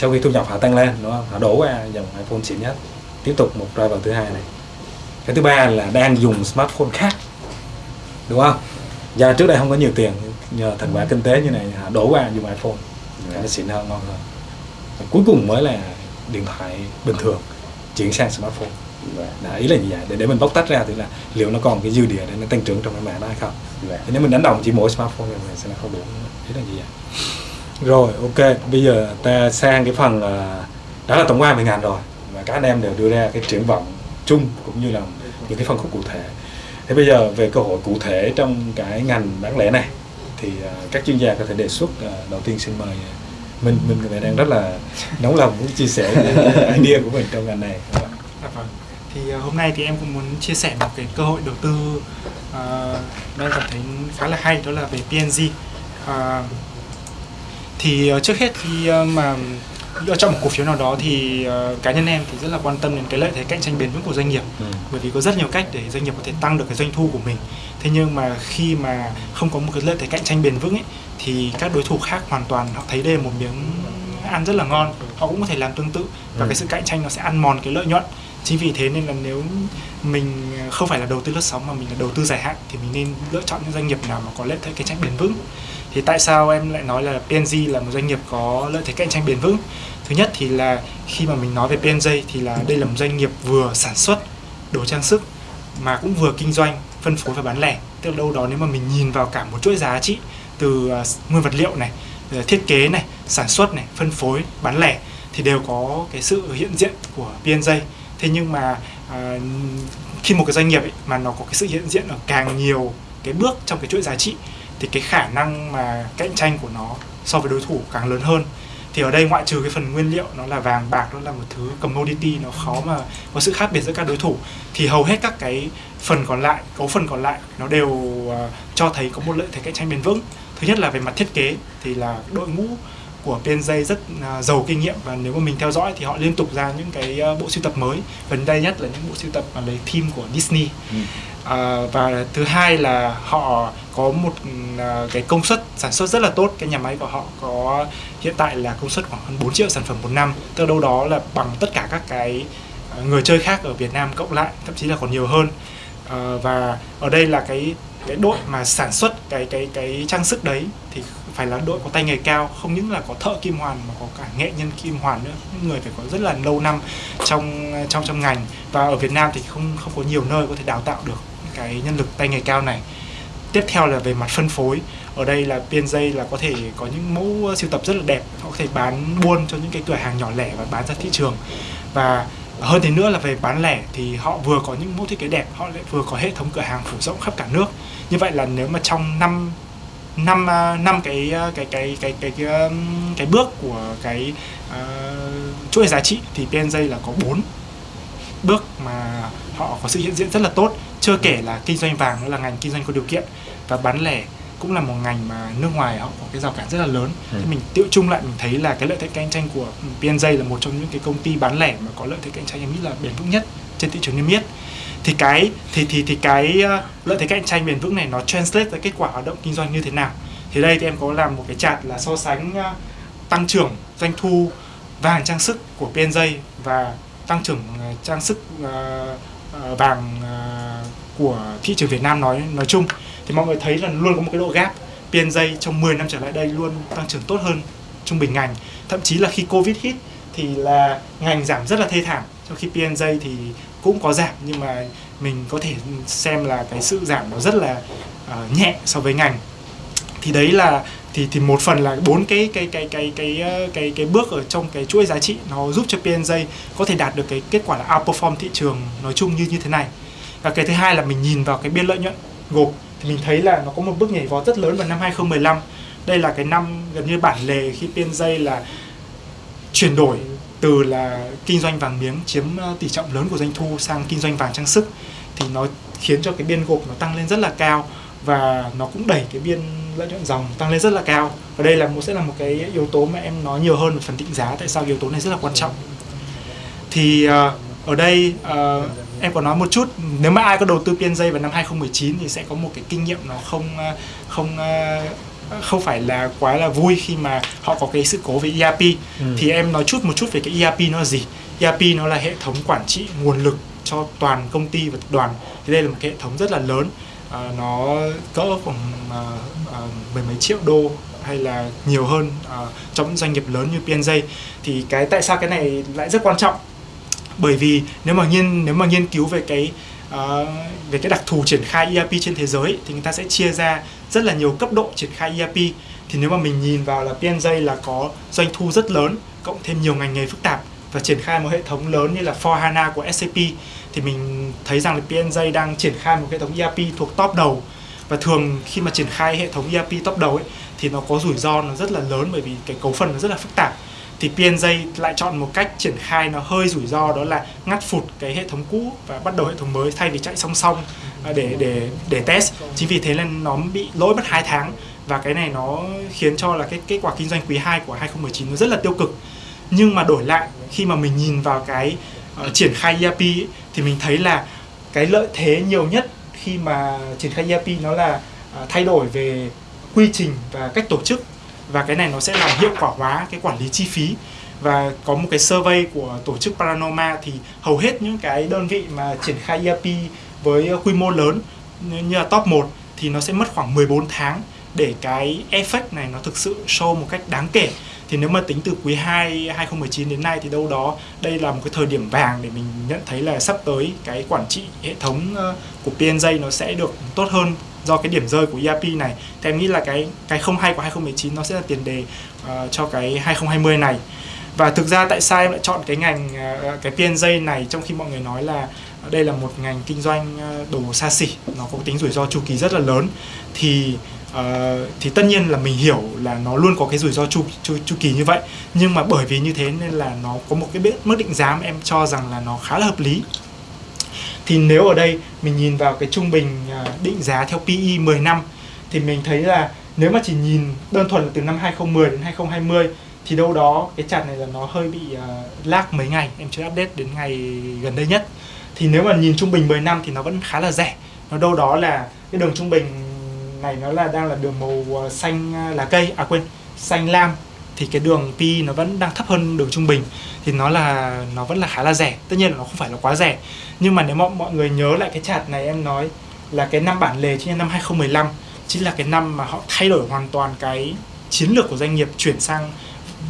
sau khi thu nhập họ tăng lên không? Họ đổ qua dòng iPhone xịn nhất. Tiếp tục một driver thứ hai này. Cái thứ ba là đang dùng smartphone khác. Đúng không? Do trước đây không có nhiều tiền nhờ thành quả kinh tế như này họ đổ qua dùng iPhone. Cái nó xịn hơn ngon hơn. Và cuối cùng mới là điện thoại bình thường chuyển sang smartphone. Đã, ý là như vậy? Để để mình bóc tách ra thì là liệu nó còn cái dư địa để nó tăng trưởng trong cái mảng đó hay không? Thì nếu mình đánh đồng chỉ mỗi smartphone thì mình sẽ không đủ. Ý là như vậy rồi ok. Bây giờ ta sang cái phần là đó là tổng quan về ngành rồi. Và các anh em đều đưa ra cái triển vọng chung cũng như là những cái phân khúc cụ thể. Thế bây giờ về cơ hội cụ thể trong cái ngành bán lẻ này thì ờ, các chuyên gia có thể đề xuất ờ, đầu tiên xin mời mình mình người đang rất là nóng lòng muốn chia sẻ cái idea của mình trong ngành này. Dạ vâng. thì hôm nay thì em cũng muốn chia sẻ một cái cơ hội đầu tư uh, đang cảm thấy khá là hay đó là về PNG uh, thì uh, trước hết khi uh, mà lựa chọn một cổ phiếu nào đó thì uh, cá nhân em thì rất là quan tâm đến cái lợi thế cạnh tranh bền vững của doanh nghiệp. Ừ. bởi vì có rất nhiều cách để doanh nghiệp có thể tăng được cái doanh thu của mình. Thế nhưng mà khi mà không có một cái lợi thế cạnh tranh bền vững ấy, thì các đối thủ khác hoàn toàn họ thấy đây là một miếng ăn rất là ngon. Họ cũng có thể làm tương tự và ừ. cái sự cạnh tranh nó sẽ ăn mòn cái lợi nhuận. Chính vì thế nên là nếu mình không phải là đầu tư lướt sóng mà mình là đầu tư dài hạn thì mình nên lựa chọn những doanh nghiệp nào mà có lợi thế cạnh tranh bền vững thì tại sao em lại nói là PNG là một doanh nghiệp có lợi thế cạnh tranh bền vững? Thứ nhất thì là khi mà mình nói về PNG thì là đây là một doanh nghiệp vừa sản xuất đồ trang sức mà cũng vừa kinh doanh phân phối và bán lẻ. Tức là đâu đó nếu mà mình nhìn vào cả một chuỗi giá trị từ à, nguyên vật liệu này ờ, thiết kế này sản xuất này phân phối bán lẻ thì đều có cái sự hiện diện của PNG thế nhưng mà à, khi một cái doanh nghiệp ấy, mà nó có cái sự hiện diện ở càng nhiều cái bước trong cái chuỗi giá trị thì cái khả năng mà cạnh tranh của nó so với đối thủ càng lớn hơn. Thì ở đây ngoại trừ cái phần nguyên liệu nó là vàng bạc nó là một thứ commodity nó khó mà có sự khác biệt giữa các đối thủ thì hầu hết các cái phần còn lại cấu phần còn lại nó đều uh, cho thấy có một lợi thế cạnh tranh bền vững. Thứ nhất là về mặt thiết kế thì là đội ngũ của PNJ rất uh, giàu kinh nghiệm và nếu mà mình theo dõi thì họ liên tục ra những cái uh, bộ sưu tập mới. Gần đây nhất là những bộ sưu tập mà lấy theme của Disney. Ừ à, và thứ hai là họ có một à, cái công suất sản xuất rất là tốt. Cái nhà máy của họ có hiện tại là công suất khoảng hơn 4 triệu sản phẩm một năm. Từ đâu đó là bằng tất cả các cái à, người chơi khác ở Việt Nam cộng lại thậm chí là còn nhiều hơn. À, và ở đây là cái cái đội mà sản xuất cái cái cái trang sức đấy thì phải là đội có tay nghề cao không những là có thợ kim hoàn mà có cả nghệ nhân kim hoàn nữa. Những người phải có rất là lâu năm trong trong trong ngành. Và ở Việt Nam thì không không có nhiều nơi có thể đào tạo được cái nhân lực tay nghề cao này. Tiếp theo là về mặt phân phối. Ở đây là PNJ là có thể có những mẫu siêu tập rất là đẹp họ có thể bán buôn cho những cái cửa hàng nhỏ lẻ và bán ra thị trường. Và hơn thế nữa là về bán lẻ thì họ vừa có những mẫu thiết kế đẹp họ lại vừa có hệ thống cửa hàng phủ rộng khắp cả nước. Như vậy là nếu mà trong năm năm à, năm à, cái cái cái cái cái cái, cái bước của cái uh, chuỗi giá trị thì PNJ là có bốn bước mà họ có sự hiện diện rất là tốt. Chưa kể là kinh doanh vàng nữa là ngành kinh doanh có điều kiện và bán lẻ cũng là một ngành mà nước ngoài họ có cái rào cản rất là lớn. Ừ. thì mình tiêu chung lại mình thấy là cái lợi thế cạnh tranh của PNJ là một trong những cái công ty bán lẻ mà có lợi thế cạnh tranh em nghĩ là bền vững nhất trên thị trường niêm yết. Thì cái thì thì thì cái ờ, lợi thế cạnh tranh bền vững này nó translate ra kết quả hoạt động kinh doanh như thế nào? Thì đây thì em có làm một cái chart là so sánh ờ, tăng trưởng doanh thu vàng trang sức của PNJ và tăng trưởng ờ, trang sức Ờ, vàng ờ, của thị trường Việt Nam nói nói chung. Thì mọi người thấy là luôn có một cái độ gap. PNJ trong 10 năm trở lại đây luôn tăng trưởng tốt hơn trung bình ngành. Thậm chí là khi Covid hit thì là ngành giảm rất là thê thảm. Trong khi PNJ thì cũng có giảm nhưng mà mình có thể xem là cái sự giảm nó rất là uh, nhẹ so với ngành. Thì đấy là thì thì một phần là bốn cái cái cái cái cái ờ, cái cái, bước ở trong cái chuỗi giá trị nó giúp cho PNJ có thể đạt được cái kết quả là outperform thị trường nói chung như như thế này. Và cái thứ hai là mình nhìn vào cái biên lợi nhuận gộp thì mình thấy là nó có một bước nhảy vọt rất lớn vào năm 2015 đây là cái năm gần như bản lề khi PNJ là chuyển đổi từ là kinh doanh vàng miếng chiếm ờ, tỷ trọng lớn của doanh thu sang kinh doanh vàng trang sức thì nó khiến cho cái biên gộp nó tăng lên rất là cao và nó cũng đẩy cái biên lợi nhuận dòng tăng lên rất là cao. Và đây là một sẽ là một cái yếu tố mà em nói nhiều hơn về phần định giá tại sao yếu tố này rất là quan trọng. Thì uh, ở đây uh, em có nói một chút nếu mà ai có đầu tư PNJ vào năm 2019 thì sẽ có một cái kinh nghiệm nó không không không phải là quá là vui khi mà họ có cái sự cố về ERP ừ. thì em nói chút một chút về cái ERP nó là gì? ERP nó là hệ thống quản trị nguồn lực cho toàn công ty và tập đoàn. Thì đây là một cái hệ thống rất là lớn à, nó cỡ khoảng à, à, mười mấy triệu đô hay là nhiều hơn à, trong những doanh nghiệp lớn như PNJ thì cái tại sao cái này lại rất quan trọng? Bởi vì nếu mà nghiên nếu mà nghiên cứu về cái uh, về cái đặc thù triển khai ERP trên thế giới thì người ta sẽ chia ra rất là nhiều cấp độ triển khai ERP thì nếu mà mình nhìn vào là PNJ là có doanh thu rất lớn cộng thêm nhiều ngành nghề phức tạp và triển khai một hệ thống lớn như là 4HANA của SAP thì mình thấy rằng là PNJ đang triển khai một hệ thống ERP thuộc top đầu. Và thường khi mà triển khai hệ thống ERP top đầu ấy, thì nó có rủi ro nó rất là lớn bởi vì cái cấu phần nó rất là phức tạp. Thì PNJ lại chọn một cách triển khai nó hơi rủi ro, đó là ngắt phụt cái hệ thống cũ và bắt đầu hệ thống mới thay vì chạy song song à, để để để test. Chính vì thế nên nó bị lỗi mất 2 tháng và cái này nó khiến cho là cái kết quả kinh doanh quý 2 của 2019 nó rất là tiêu cực. Nhưng mà đổi lại, khi mà mình nhìn vào cái uh, triển khai ERP ấy, thì mình thấy là cái lợi thế nhiều nhất khi mà triển khai ERP nó là uh, thay đổi về quy trình và cách tổ chức. Và cái này nó sẽ làm hiệu quả hóa cái quản lý chi phí. Và có một cái survey của tổ chức Paranoma thì hầu hết những cái đơn vị mà triển khai ERP với quy mô lớn như là top 1 thì nó sẽ mất khoảng 14 tháng để cái effect này nó thực sự show một cách đáng kể thì nếu mà tính từ quý 2 2019 đến nay thì đâu đó đây là một cái thời điểm vàng để mình nhận thấy là sắp tới cái quản trị hệ thống ờ, của PNJ nó sẽ được tốt hơn do cái điểm rơi của ERP này. Thì em nghĩ là cái cái không hay của 2019 nó sẽ là tiền đề uh, cho cái 2020 này. Và thực ra tại sao em lại chọn cái ngành uh, cái PNJ này trong khi mọi người nói là đây là một ngành kinh doanh đồ xa xỉ nó có tính rủi ro chu kỳ rất là lớn. Thì uh, thì tất nhiên là mình hiểu là nó luôn có cái rủi ro chu, chu chu kỳ như vậy. Nhưng mà bởi vì như thế nên là nó có một cái mức định giá mà em cho rằng là nó khá là hợp lý. Thì nếu ở đây mình nhìn vào cái trung bình ờ, định giá theo PE 10 năm thì mình thấy là nếu mà chỉ nhìn đơn thuần là từ năm 2010 đến 2020 thì đâu đó cái chart này là nó hơi bị uh, lag mấy ngày. Em chưa update đến ngày gần đây nhất. Thì nếu mà nhìn trung bình 10 năm thì nó vẫn khá là rẻ. Nó đâu đó là cái đường trung bình này nó là đang là đường màu ờ, xanh ờ, lá cây. À quên, xanh lam. Thì cái đường pi nó vẫn đang thấp hơn đường trung bình. Thì nó là, nó vẫn là khá là rẻ. Tất nhiên là nó không phải là quá rẻ. Nhưng mà nếu mà mọi người nhớ lại cái chart này em nói là cái năm bản lề chính là năm 2015 chính là cái năm mà họ thay đổi hoàn toàn cái chiến lược của doanh nghiệp chuyển sang,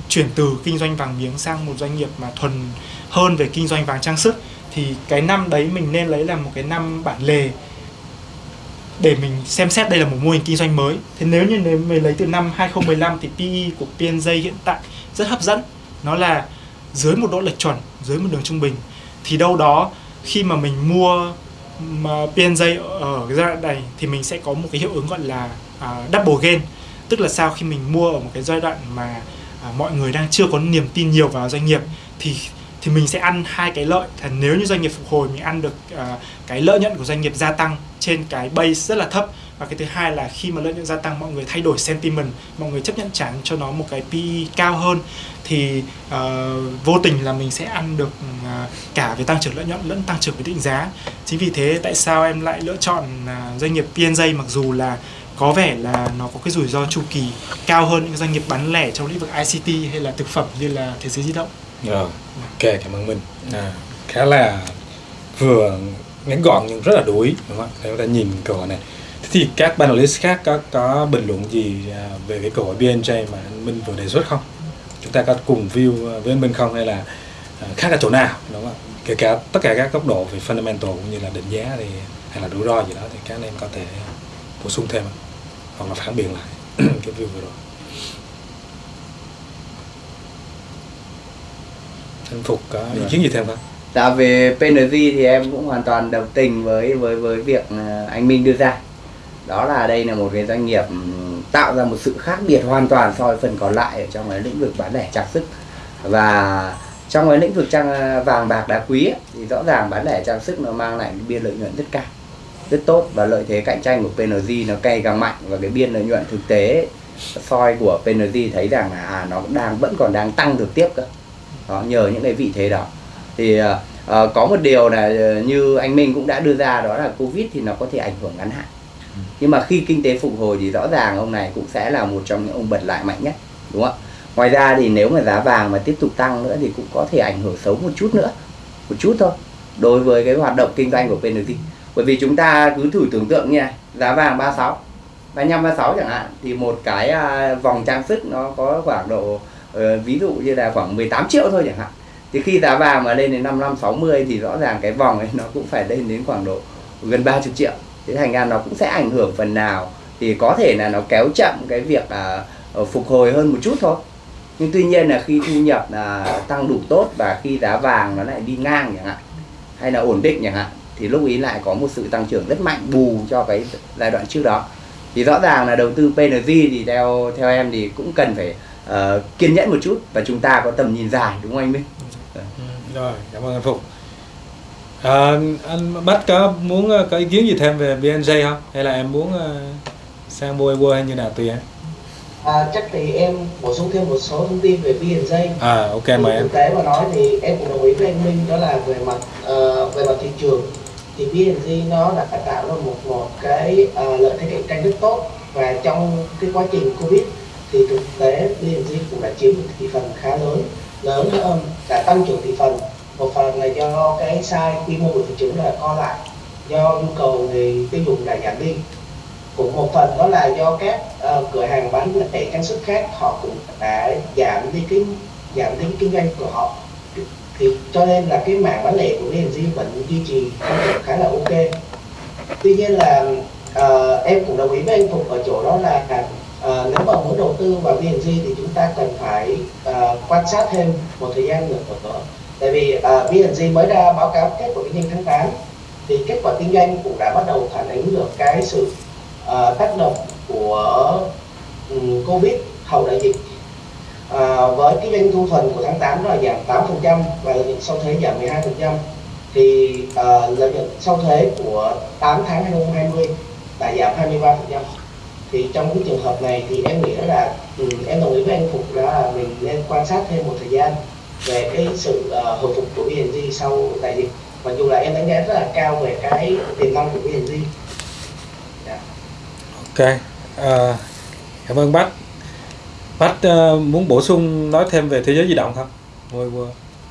chuyển từ kinh doanh vàng miếng sang một doanh nghiệp mà thuần hơn về kinh doanh vàng trang sức. Thì cái năm đấy mình nên lấy là một cái năm bản lề để mình xem xét đây là một mô hình kinh doanh mới. Thế nếu như nếu mình lấy từ năm 2015 thì PE của PNJ hiện tại rất hấp dẫn. Nó là dưới một độ lệch chuẩn, dưới một đường trung bình. Thì đâu đó khi mà mình mua mà PNJ ở cái giai đoạn này thì mình sẽ có một cái hiệu ứng gọi là uh, double gain. Tức là sao khi mình mua ở một cái giai đoạn mà uh, mọi người đang chưa có niềm tin nhiều vào doanh nghiệp thì thì mình sẽ ăn hai cái lợi. Là nếu như doanh nghiệp phục hồi mình ăn được uh, cái lợi nhuận của doanh nghiệp gia tăng trên cái base rất là thấp. Và cái thứ hai là khi mà lợi nhuận gia tăng mọi người thay đổi sentiment mọi người chấp nhận trả cho nó một cái PE cao hơn thì uh, vô tình là mình sẽ ăn được uh, cả về tăng trưởng lợi nhuận lẫn tăng trưởng về định giá. Chính vì thế tại sao em lại lựa chọn uh, doanh nghiệp PNJ mặc dù là có vẻ là nó có cái rủi ro chu kỳ cao hơn những doanh nghiệp bán lẻ trong lĩnh vực ICT hay là thực phẩm như là thế giới di động? Rồi, ok cảm ơn Minh à, khá là vừa ngắn gọn nhưng rất là đủ ý đúng không? Để chúng ta nhìn câu hỏi này Thế thì các panelist khác có có bình luận gì à, về cái câu hỏi BNJ mà anh Minh vừa đề xuất không? Chúng ta có cùng view à, với anh Minh không hay là à, khác ở chỗ nào đúng không? Kể cả tất cả các góc độ về fundamental cũng như là định giá thì hay là rủi ro gì đó thì các anh em có thể bổ sung thêm hoặc là phản biện lại cái view vừa rồi. Anh Phục có ý kiến gì thêm không? Dạ về PNG thì em cũng hoàn toàn đồng tình với với với việc à, anh Minh đưa ra. Đó là đây là một cái doanh nghiệp ừm, tạo ra một sự khác biệt hoàn toàn so với phần còn lại ở trong cái lĩnh vực bán lẻ trang sức. Và trong cái lĩnh vực trang à, vàng bạc đá quý ấy, thì rõ ràng bán lẻ trang sức nó mang lại biên lợi nhuận rất cao rất tốt và lợi thế cạnh tranh của PNG nó cay càng mạnh và cái biên lợi nhuận thực tế soi của PNG thấy rằng là à, nó đang vẫn còn đang tăng được tiếp cơ đó, nhờ những cái vị thế đó. Thì ờ, có một điều là ờ, như anh Minh cũng đã đưa ra đó là Covid thì nó có thể ảnh hưởng ngắn hạn. Nhưng mà khi kinh tế phục hồi thì rõ ràng ông này cũng sẽ là một trong những ông bật lại mạnh nhất đúng không ạ? Ngoài ra thì nếu mà giá vàng mà tiếp tục tăng nữa thì cũng có thể ảnh hưởng xấu một chút nữa một chút thôi đối với cái hoạt động kinh doanh của PNG bởi vì chúng ta cứ thử tưởng tượng như này giá vàng 36 35 36 chẳng hạn thì một cái à, vòng trang sức nó có khoảng độ Ờ, ví dụ như là khoảng 18 triệu thôi chẳng hạn. Thì khi giá vàng mà lên đến 55 60 thì rõ ràng cái vòng ấy nó cũng phải lên đến khoảng độ gần 30 triệu. Thế thành ra nó cũng sẽ ảnh hưởng phần nào thì có thể là nó kéo chậm cái việc à, ờ, phục hồi hơn một chút thôi. Nhưng tuy nhiên là khi thu nhập là tăng đủ tốt và khi giá vàng nó lại đi ngang chẳng hạn hay là ổn định chẳng hạn thì lúc ý lại có một sự tăng trưởng rất mạnh bù cho cái giai đoạn trước đó. Thì rõ ràng là đầu tư PNG thì theo theo em thì cũng cần phải ờ, kiên nhẫn một chút và chúng ta có tầm nhìn dài đúng không anh Minh? Ừ, rồi cảm ơn anh Phục à, anh Bách có muốn ờ, có ý kiến gì thêm về BNJ không? Hay là em muốn ờ, sang Ewo hay như nào tùy em? À, chắc thì em bổ sung thêm một số thông tin về BNJ. à ok mời em. thực tế mà nói thì em cũng đồng ý với anh Minh đó là về mặt ờ, về mặt thị trường. Thì BNG nó đã tạo ra một một cái ờ, lợi thế cạnh tranh rất tốt và trong cái quá trình Covid thì thực tế BNG cũng đã chiếm một thị phần khá lớn. Lớn hơn đã tăng trưởng thị phần. Một phần là do cái size quy mô của thị trường là co lại do nhu cầu người tiêu dùng đã giảm đi. Cũng một phần đó là do các uh, cửa hàng bán lẻ trang sức khác họ cũng đã giảm đi cái giảm đi cái kinh doanh của họ. Thì cho nên là cái mảng bán lẻ của BNG vẫn duy trì tăng trưởng khá là ok. Tuy nhiên là uh, em cũng đồng ý với anh Phục ở chỗ đó là Ờ, nếu mà muốn đầu tư vào BNG thì chúng ta cần phải ờ, quan sát thêm một thời gian nữa. Nữa tại vì uh, mới ra báo cáo kết quả kinh doanh tháng 8 thì kết quả kinh doanh cũng đã bắt đầu phản ánh được cái sự ờ, tác động của um, Covid hậu đại dịch. À, với cái doanh thu thuần của tháng 8 là giảm 8% và lợi nhuận sau thuế giảm 12% thì à, lợi nhuận sau thuế của 8 tháng 2020 đã giảm 23% thì trong cái trường hợp này thì em nghĩ là ừ, em đồng ý với anh Phục là mình nên quan sát thêm một thời gian về cái sự à, hồi phục của BNG sau đại dịch. Mặc dù là em đánh giá rất là cao về cái tiềm năng của BNG Dạ. ok à, cảm ơn Bách Bách ờ, muốn bổ sung nói thêm về thế giới di động không? Mua Ewo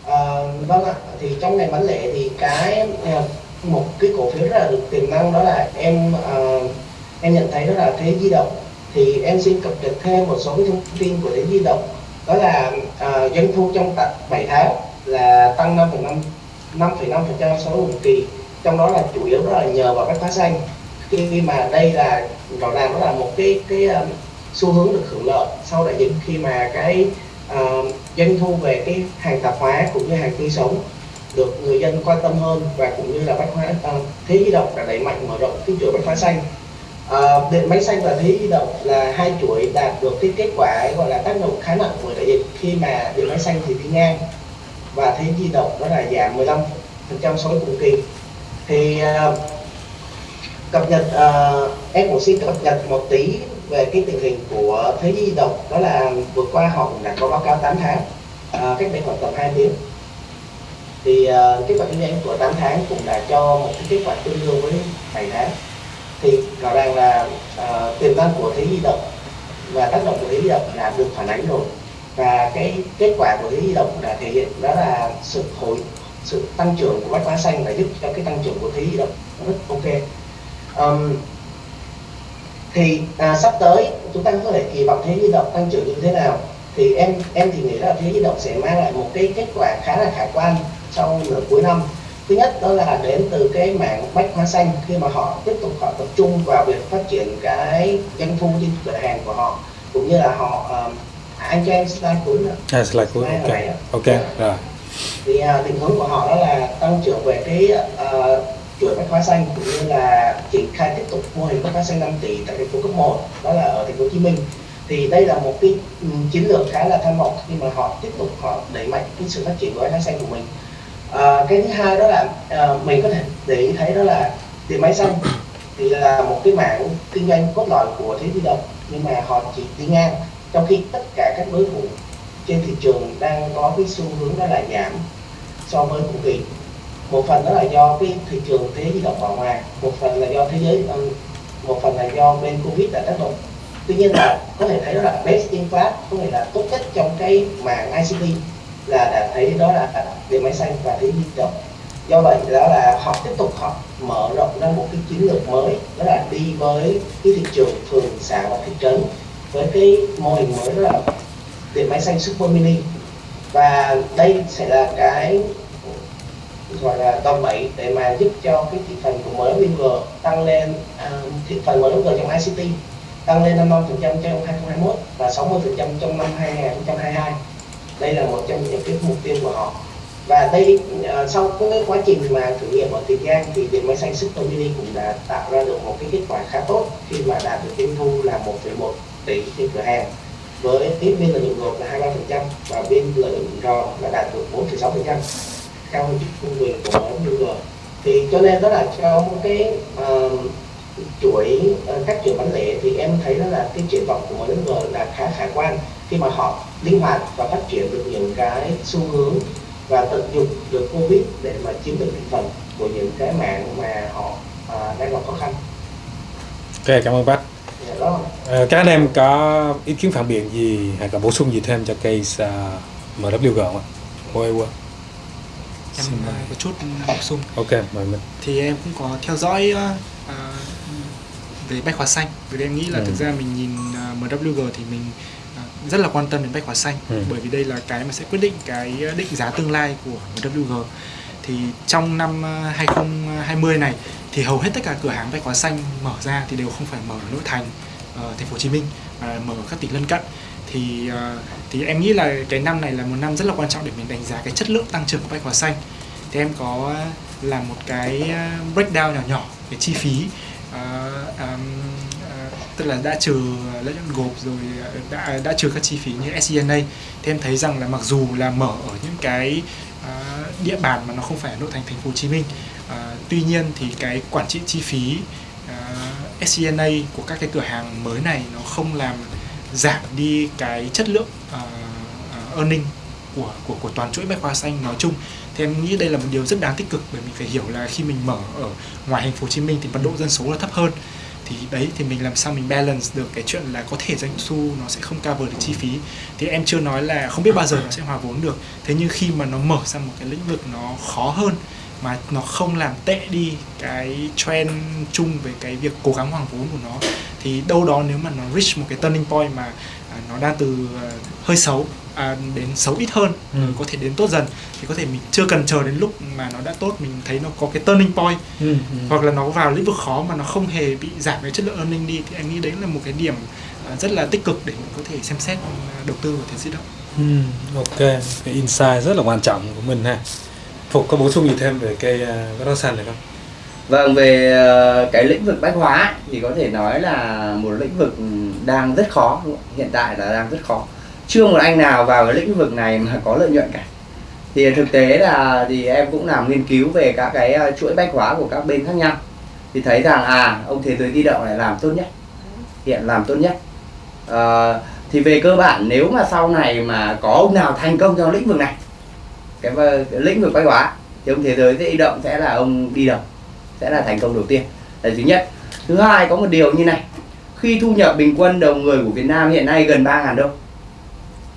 À, vâng ạ, thì trong ngành bán lẻ thì cái một cái cổ phiếu rất là được tiềm năng đó là em à, em nhận thấy đó là thế di động. Thì em xin cập nhật thêm một số cái thông tin của thế di động. Đó là uh, doanh thu trong 7 tháng là tăng 5,5 5,5% so với cùng kỳ. Trong đó là chủ yếu đó là nhờ vào các hóa xanh khi mà đây là rõ ràng đó là một cái cái um, xu hướng được hưởng lợi. Sau đại dịch khi mà cái uh, doanh thu về cái hàng tạp hóa cũng như hàng tươi sống được người dân quan tâm hơn và cũng như là bách hóa uh, thế di động đã đẩy mạnh mở rộng cái chuỗi bách hóa xanh. Ờ, điện máy xanh và thế di động là hai chuỗi đạt được cái kết quả gọi là tác động khá nặng của đại dịch. Khi mà điện máy xanh thì đi ngang và thế di động đó là giảm 15 phần trăm so với cùng kỳ. Thì uh, cập nhật uh, em cũng xin cập nhật một tí về cái tình hình của thế di động. Đó là vừa qua họ cũng đã có báo cáo 8 tháng uh, cách đây khoảng tầm 2 tiếng. Thì uh, kết quả kinh doanh của 8 tháng cũng đã cho một cái kết quả tương đương với 7 tháng thì rõ ràng là uh, tiềm năng của thế di động và tác động của thế di động đã được phản ánh rồi. Và cái kết quả của thế di động đã thể hiện đó là sự hồi sự tăng trưởng của bách hóa xanh đã giúp cho cái tăng trưởng của thế di động rất ok. Um, thì à, sắp tới chúng ta có thể kỳ vọng thế di động tăng trưởng như thế nào? Thì em em thì nghĩ là thế di động sẽ mang lại một cái kết quả khá là khả quan sau nửa cuối năm thứ nhất đó là đến từ cái mạng bách hóa xanh khi mà họ tiếp tục họ tập trung vào việc phát triển cái doanh thu trên cửa hàng của họ cũng như là họ um, anh cho em slide cuối nữa. À, slide cuối ok. ok rồi. Thì uh, định hướng của họ đó là tăng trưởng về cái uh, chuỗi bách hóa xanh cũng như là triển khai tiếp tục mô hình bách hóa xanh 5 tỷ tại thành phố cấp 1 đó là ở thành phố Hồ Chí Minh. Thì đây là một cái um, chiến lược khá là tham vọng khi mà họ tiếp tục họ đẩy mạnh cái sự phát triển của bách hóa xanh của mình à, cái thứ hai đó là à, mình có thể để ý thấy đó là điện máy xanh thì là một cái mảng kinh doanh cốt lõi của thế di động nhưng mà họ chỉ đi ngang trong khi tất cả các đối thủ trên thị trường đang có cái xu hướng đó là giảm so với cùng kỳ. Một phần đó là do cái thị trường thế di động ở ngoài một phần là do thế giới một phần là do bên covid đã tác động. Tuy nhiên là có thể thấy đó là best in class có nghĩa là tốt nhất trong cái mạng ICT là đã thấy đó là điện máy xanh và thấy di động do vậy đó là họ tiếp tục họ mở rộng ra một cái chiến lược mới đó là đi với cái thị trường phường xã và thị trấn với cái mô hình mới đó là điện máy xanh super mini. Và đây sẽ là cái gọi là đòn bẩy để mà giúp cho cái thị phần của mới MWG tăng lên uh, thị phần mới MWG trong ICT tăng lên 55% trong 2021 và 60% trong năm 2022 đây là một trong những cái mục tiêu của họ. Và đây uh, sau cái quá trình mà thử nghiệm ở Tiền Giang thì điện máy xanh Super Mini cũng đã tạo ra được một cái kết quả khá tốt khi mà đạt được doanh thu là 1,1 tỷ trên cửa hàng. Với tiếp biên lợi nhuận gộp là 23% và biên lợi nhuận rò là đạt được 4,6% cao hơn trung bình của MWG thì cho nên đó là trong cái uh, chuỗi uh, các chuỗi bán lẻ thì em thấy đó là cái triển vọng của MWG là khá khả quan khi mà họ linh hoạt và phát triển được những cái xu hướng và tận dụng được covid để mà chiếm được thị phần của những cái mạng mà họ uh, đang gặp khó khăn. Ok cảm ơn bác. Dạ, đó. À, các anh em có ý kiến phản biện gì hay là bổ sung gì thêm cho case uh, MWG không ạ? Ôi, ôi. em có chút bổ sung Ok, mời mình. thì em cũng có theo dõi uh, về bách hóa xanh vì em nghĩ là Ừ. thực ra mình nhìn uh, MWG thì mình uh, rất là quan tâm đến bách hóa xanh. Ừ. bởi vì đây là cái mà sẽ quyết định cái định giá tương lai của MWG thì trong năm uh, 2020 này thì hầu hết tất cả cửa hàng bách hóa xanh mở ra thì đều không phải mở ở nội thành uh, thành phố Hồ Chí Minh mà mở ở các tỉnh lân cận. Thì uh, thì em nghĩ là cái năm này là một năm rất là quan trọng để mình đánh giá cái chất lượng tăng trưởng của bách hóa xanh. Thì em có làm một cái breakdown nhỏ nhỏ cái chi phí. Uh, um, tức là đã trừ lợi nhuận gộp rồi đã đã trừ các chi phí như SCNA thì em thấy rằng là mặc dù là mở ở những cái uh, địa bàn mà nó không phải ở nội thành thành phố Hồ Chí Minh uh, tuy nhiên thì cái quản trị chi phí à, uh, SCNA của các cái cửa hàng mới này nó không làm giảm đi cái chất lượng uh, uh, earning của của của toàn chuỗi bách hóa xanh nói chung. Thì em nghĩ đây là một điều rất đáng tích cực bởi mình phải hiểu là khi mình mở ở ngoài thành phố Hồ Chí Minh thì mật độ dân số là thấp hơn thì đấy, thì mình làm sao mình balance được cái chuyện là có thể doanh thu nó sẽ không cover được chi phí. Thì em chưa nói là không biết bao giờ nó sẽ hòa vốn được. Thế nhưng khi mà nó mở ra một cái lĩnh vực nó khó hơn, mà nó không làm tệ đi cái trend chung về cái việc cố gắng hoàn vốn của nó thì đâu đó nếu mà nó reach một cái turning point mà à, nó đang từ à, hơi xấu à, đến xấu ít hơn Ừ. có thể đến tốt dần thì có thể mình chưa cần chờ đến lúc mà nó đã tốt mình thấy nó có cái turning point Ừ. hoặc là nó vào lĩnh vực khó mà nó không hề bị giảm cái chất lượng earning đi thì anh nghĩ đấy là một cái điểm à, rất là tích cực để mình có thể xem xét à, đầu tư vào thế di động Ừ, ok, cái insight rất là quan trọng của mình ha. Phục có bổ sung gì thêm về uh, bất động sản này không? Vâng, về ờ, cái lĩnh vực bách hóa thì có thể nói là một lĩnh vực đang rất khó, hiện tại là đang rất khó. Chưa một anh nào vào cái lĩnh vực này mà có lợi nhuận cả. Thì thực tế là thì em cũng làm nghiên cứu về các cái ờ, chuỗi bách hóa của các bên khác nhau. Thì thấy rằng à, ông thế giới di động này làm tốt nhất. Hiện làm tốt nhất. À, thì về cơ bản nếu mà sau này mà có ông nào thành công trong lĩnh vực này cái, cái lĩnh vực bách hóa thì ông thế giới di động sẽ là ông đi đầu sẽ là thành công đầu tiên. Là thứ nhất. Thứ hai có một điều như này. Khi thu nhập bình quân đầu người của Việt Nam hiện nay gần 3.000 đô.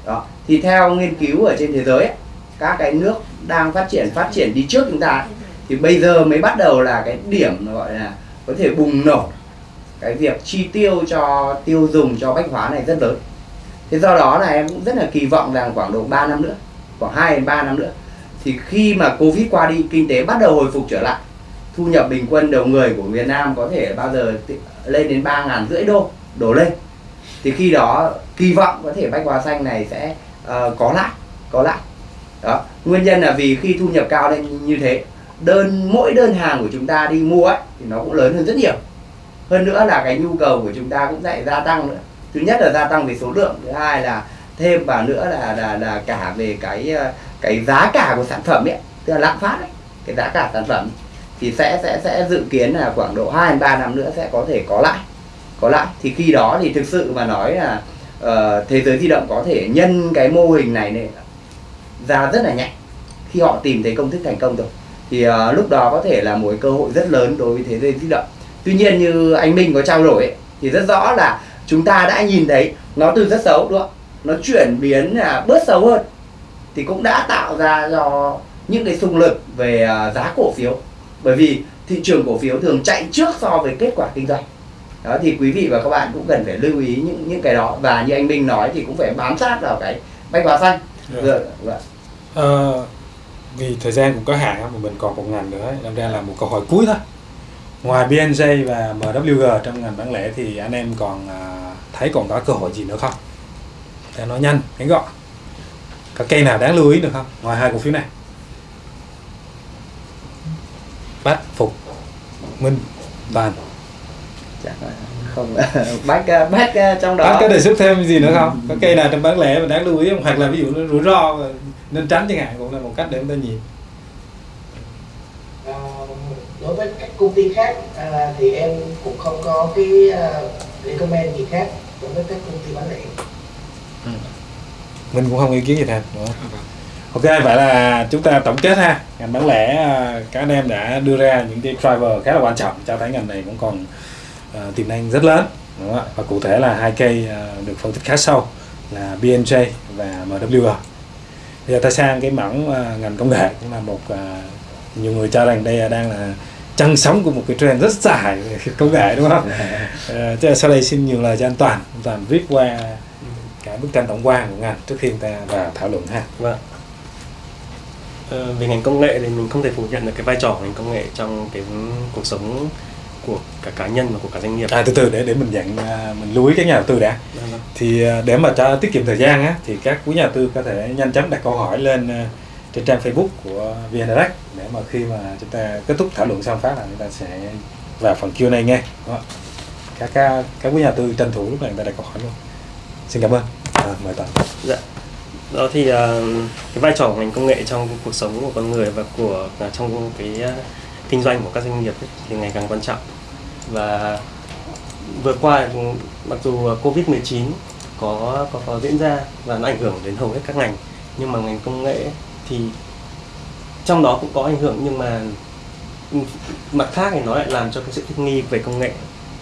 Đó. Thì theo nghiên cứu ở trên thế giới ấy, các cái nước đang phát triển phát triển đi trước chúng ta ấy, thì bây giờ mới bắt đầu là cái điểm gọi là có thể bùng nổ cái việc chi tiêu cho tiêu dùng cho bách hóa này rất lớn. Thế do đó là em cũng rất là kỳ vọng rằng khoảng độ 3 năm nữa khoảng 2 đến 3 năm nữa thì khi mà Covid qua đi kinh tế bắt đầu hồi phục trở lại thu nhập bình quân đầu người của Việt Nam có thể bao giờ lên đến ba ngàn rưỡi đô đổ lên. Thì khi đó kỳ vọng có thể bách hóa xanh này sẽ uh, có lại có lại. Đó nguyên nhân là vì khi thu nhập cao lên như thế đơn mỗi đơn hàng của chúng ta đi mua ấy, thì nó cũng lớn hơn rất nhiều. Hơn nữa là cái nhu cầu của chúng ta cũng lại gia tăng nữa. Thứ nhất là gia tăng về số lượng thứ hai là thêm vào nữa là là là cả về cái ờ, cái giá cả của sản phẩm ấy tức là lạm phát ấy, cái giá cả sản phẩm thì sẽ sẽ sẽ dự kiến là khoảng độ 2 đến 3 năm nữa sẽ có thể có lại có lại. Thì khi đó thì thực sự mà nói là uh, thế giới di động có thể nhân cái mô hình này này ra rất là nhanh. Khi họ tìm thấy công thức thành công rồi thì uh, lúc đó có thể là một cơ hội rất lớn đối với thế giới di động. Tuy nhiên như anh Minh có trao đổi ấy, thì rất rõ là chúng ta đã nhìn thấy nó từ rất xấu đúng không? Nó chuyển biến là bớt xấu hơn. Thì cũng đã tạo ra cho những cái xung lực về à, giá cổ phiếu bởi vì thị trường cổ phiếu thường chạy trước so với kết quả kinh doanh. Đó thì quý vị và các bạn cũng cần phải lưu ý những những cái đó. Và như anh Minh nói thì cũng phải bám sát vào cái bách hóa xanh. Dạ. Dạ, dạ. Ờ, vì thời gian cũng có hạn mà mình còn một ngành nữa đâm ra là một câu hỏi cuối thôi. Ngoài BNJ và MWG trong ngành bán lẻ thì anh em còn à, thấy còn có cơ hội gì nữa không? Để nói nhanh ngắn gọn có cây nào đáng lưu ý được không? Ngoài hai cổ phiếu này bách phục minh toàn Chắc là không bách à, bách à, trong đó Anh có đề xuất thêm gì nữa không? Có cây nào trong bán lẻ mà đáng lưu ý không? Hoặc là ví dụ nó rủi ro nên tránh chẳng hạn cũng là một cách để chúng ta nhìn. Ờ, đối với các công ty khác à, thì em cũng không có cái à, recommend gì khác đối với các công ty bán lẻ Mình cũng không ý kiến gì thêm. Đúng không? Ok, vậy là chúng ta tổng kết ha. Ngành bán lẻ à, các anh em đã đưa ra những cái driver khá là quan trọng cho thấy ngành này cũng còn à, tiềm năng rất lớn. Đúng không? Và cụ thể là hai cây à, được phân tích khá sâu là BNJ và MWG. Bây giờ ta sang cái mảng à, ngành công nghệ cũng là một à, nhiều người cho rằng đây đang là chân sống của một cái trend rất dài công nghệ đúng không? Ờ, Thế sau đây xin nhiều lời cho anh Toàn. Anh Toàn viết qua cái bức tranh tổng quan của ngành trước khi chúng ta vào thảo luận ha. Vâng. Ờ, về ngành công nghệ thì mình không thể phủ nhận được cái vai trò của ngành công nghệ trong cái cuộc sống của cả cá nhân và của cả doanh nghiệp. À từ từ để để mình dặn à, mình lưu ý các nhà đầu tư đã. Vâng, vâng. Thì à, để mà cho tiết kiệm thời gian á thì các quý nhà đầu tư có thể nhanh chóng đặt câu hỏi lên à, trên trang Facebook của VN Direct để mà khi mà chúng ta kết thúc thảo luận xong phát là chúng ta sẽ vào phần Q&A nghe. Các các các quý nhà đầu tư tranh thủ lúc này người ta đặt câu hỏi luôn. Xin cảm ơn. À, mời Toàn. Dạ. Đó thì à, cái vai trò của ngành công nghệ trong cuộc sống của con người và của à, trong cái à, kinh doanh của các doanh nghiệp ấy, thì ngày càng quan trọng. Và vừa qua mặc dù Covid-19 có, có có diễn ra và nó ảnh hưởng đến hầu hết các ngành nhưng mà ngành công nghệ thì trong đó cũng có ảnh hưởng nhưng mà mặt khác thì nó lại làm cho cái sự thích nghi về công nghệ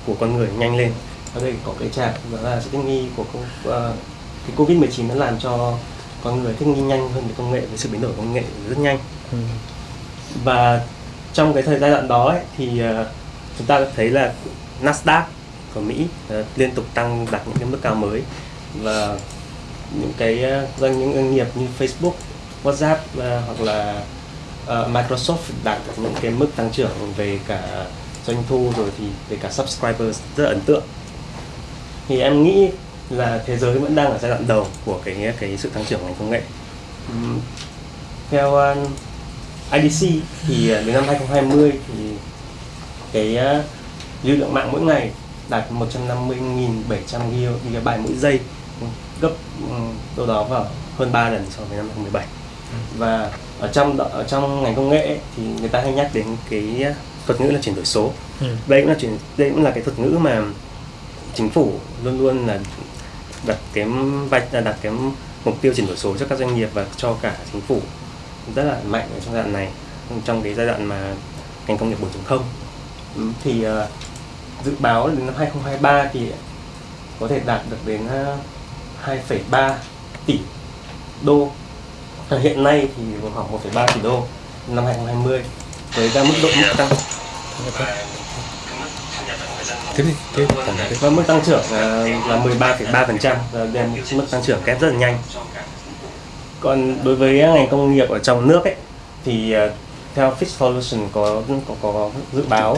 của con người nhanh lên ở đây có cái trạng đó là sự thích nghi của công, uh, cái covid 19 nó làm cho con người thích nghi nhanh hơn với công nghệ với sự biến đổi công nghệ rất nhanh. Và trong cái thời giai đoạn đó ấy, thì ờ, chúng ta thấy là Nasdaq của Mỹ uh, liên tục tăng đạt những cái mức cao mới. Và những cái doanh những doanh nghiệp như Facebook, WhatsApp uh, hoặc là uh, Microsoft đạt những cái mức tăng trưởng về cả doanh thu rồi thì về cả subscribers rất là ấn tượng. Thì em nghĩ là thế giới vẫn đang ở giai đoạn đầu của cái cái sự tăng trưởng ngành công nghệ. Theo uh, IDC thì đến năm 2020 thì cái uh, lưu lượng mạng mỗi ngày đạt 150.700 GB mỗi giây gấp đâu đó vào hơn 3 lần so với năm 2017 và ở trong ở trong ngành công nghệ thì người ta hay nhắc đến cái thuật ngữ là chuyển đổi số. Ừ. đây cũng là chuyển đây cũng là cái thuật ngữ mà chính phủ luôn luôn là đặt cái vạch à, đặt cái mục tiêu chuyển đổi số cho các doanh nghiệp và cho cả chính phủ rất là mạnh ở trong giai đoạn này trong cái giai đoạn mà ngành công nghiệp 4.0 ừ, thì uh, dự báo đến năm 2023 thì có thể đạt được đến ờ, uh, 2,3 tỷ đô. Hiện nay thì khoảng 1,3 tỷ đô năm 2020 với ra mức độ mức tăng tiếp đi tiếp và mức tăng trưởng là 13,3% đây là mức tăng trưởng kép rất là nhanh. Còn đối với ngành công nghiệp ở trong nước ấy thì uh, theo Fitch Solution có có có dự báo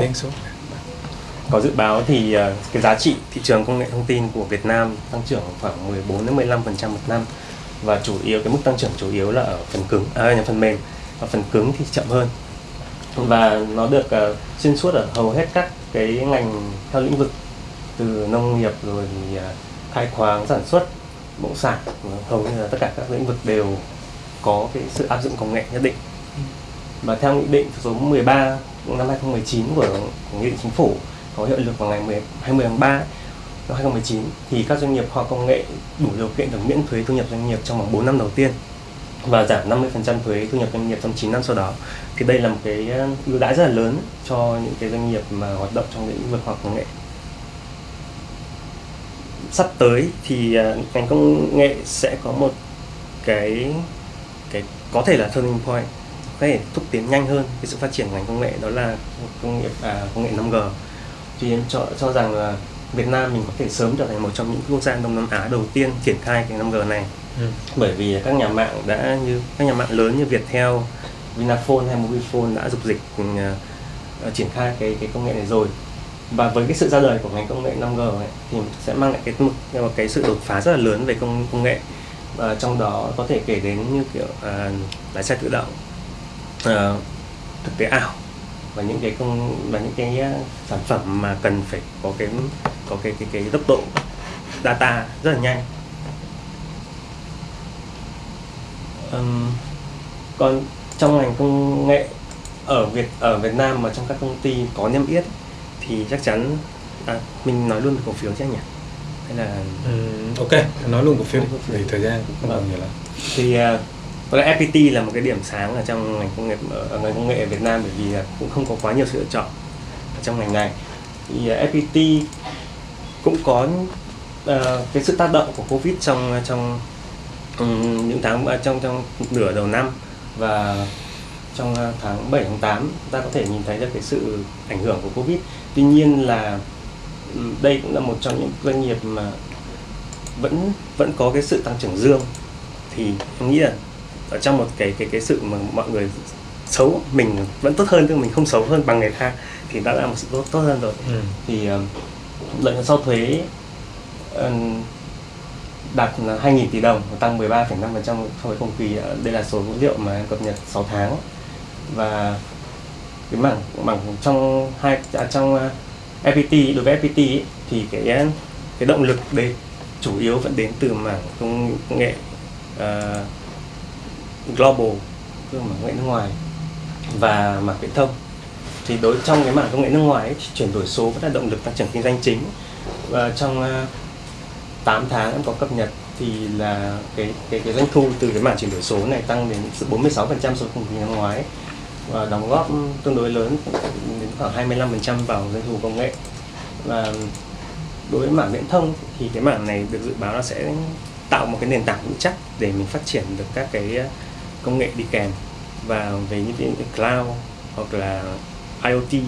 có dự báo thì uh, cái giá trị thị trường công nghệ thông tin của Việt Nam tăng trưởng khoảng 14 đến 15% một năm. Và chủ yếu cái mức tăng trưởng chủ yếu là ở phần cứng à, phần mềm. Và phần cứng thì chậm hơn. Và nó được uh, xuyên suốt ở hầu hết các cái ngành theo lĩnh vực từ nông nghiệp rồi thì à, khai khoáng sản xuất bộ sản vâng, hầu như là tất cả các lĩnh vực đều có cái sự áp dụng công nghệ nhất định. Và theo nghị định số 13 năm 2019 của, của nghị định chính phủ có hiệu lực vào ngày 10, 20 tháng 3 năm 2019 thì các doanh nghiệp khoa công nghệ đủ điều kiện được miễn thuế thu nhập doanh nghiệp trong vòng 4 năm đầu tiên và giảm 50% thuế thu nhập doanh nghiệp trong 9 năm sau đó. Thì đây là một cái ờ, ưu đãi rất là lớn cho những cái doanh nghiệp mà hoạt động trong lĩnh vực khoa học công nghệ. Sắp tới thì ờ, ngành công nghệ sẽ có một cái cái có thể là turning point có thể thúc tiến nhanh hơn cái sự phát triển ngành công nghệ đó là công nghiệp à, công nghệ 5G thì em cho cho rằng là Việt Nam mình có thể sớm trở thành một trong những quốc gia Đông Nam Á đầu tiên triển khai cái 5G này ừ. bởi vì các nhà mạng đã như các nhà mạng lớn như Viettel, Vinaphone hay Mobifone đã dục dịch uh, triển khai cái cái công nghệ này rồi. Và với cái sự ra đời của ngành công nghệ 5G ấy, thì sẽ mang lại cái một cái sự đột phá rất là lớn về công công nghệ. Và trong đó có thể kể đến như kiểu uh, lái xe tự động uh, thực tế ảo và những cái công và những cái ờ, sản phẩm mà cần phải có cái có cái cái cái tốc độ data rất là nhanh. Um, còn trong ngành công nghệ ở Việt ở Việt Nam mà trong các công ty có niêm yết thì chắc chắn à, mình nói luôn về cổ phiếu chứ anh nhỉ? Hay là um, ok nói luôn cổ phiếu vì thời gian cũng không còn nhiều lắm. Thì uh, có lẽ FPT là một cái điểm sáng ở trong ngành công nghệ ở ngành công nghệ ở Việt Nam bởi vì cũng không có quá nhiều sự lựa chọn ở trong ngành này. Thì FPT cũng có uh, cái sự tác động của Covid trong trong những tháng trong trong nửa đầu năm và trong tháng 7 tháng 8 ta có thể nhìn thấy được cái sự ảnh hưởng của Covid. Tuy nhiên là đây cũng là một trong những doanh nghiệp mà vẫn vẫn có cái sự tăng trưởng dương thì em nghĩ là ở trong một cái cái cái sự mà mọi người xấu mình vẫn tốt hơn tức mình không xấu hơn bằng người khác thì đã là một sự tốt tốt hơn rồi ừ. thì uh, lợi nhuận sau thuế uh, đạt 2.000 tỷ đồng tăng 13,5% so với cùng kỳ. Ờ, đây là số dữ liệu mà em cập nhật 6 tháng. Và cái mảng mảng trong hai à, trong à, FPT đối với FPT ấy, thì cái cái động lực đây chủ yếu vẫn đến từ mảng công nghệ uh, global tức là mảng công nghệ nước ngoài và mảng viễn thông. Thì đối trong cái mảng công nghệ nước ngoài ấy, thì chuyển đổi số vẫn là động lực tăng trưởng kinh doanh chính. Và trong uh, 8 tháng em có cập nhật thì là cái cái cái doanh thu từ cái mảng chuyển đổi số này tăng đến 46% so với cùng kỳ năm ngoái và đóng góp tương đối lớn đến khoảng 25% vào doanh thu công nghệ. Và đối với mảng viễn thông thì cái mảng này được dự báo là sẽ tạo một cái nền tảng vững chắc để mình phát triển được các cái công nghệ đi kèm và về những cái cloud hoặc là IoT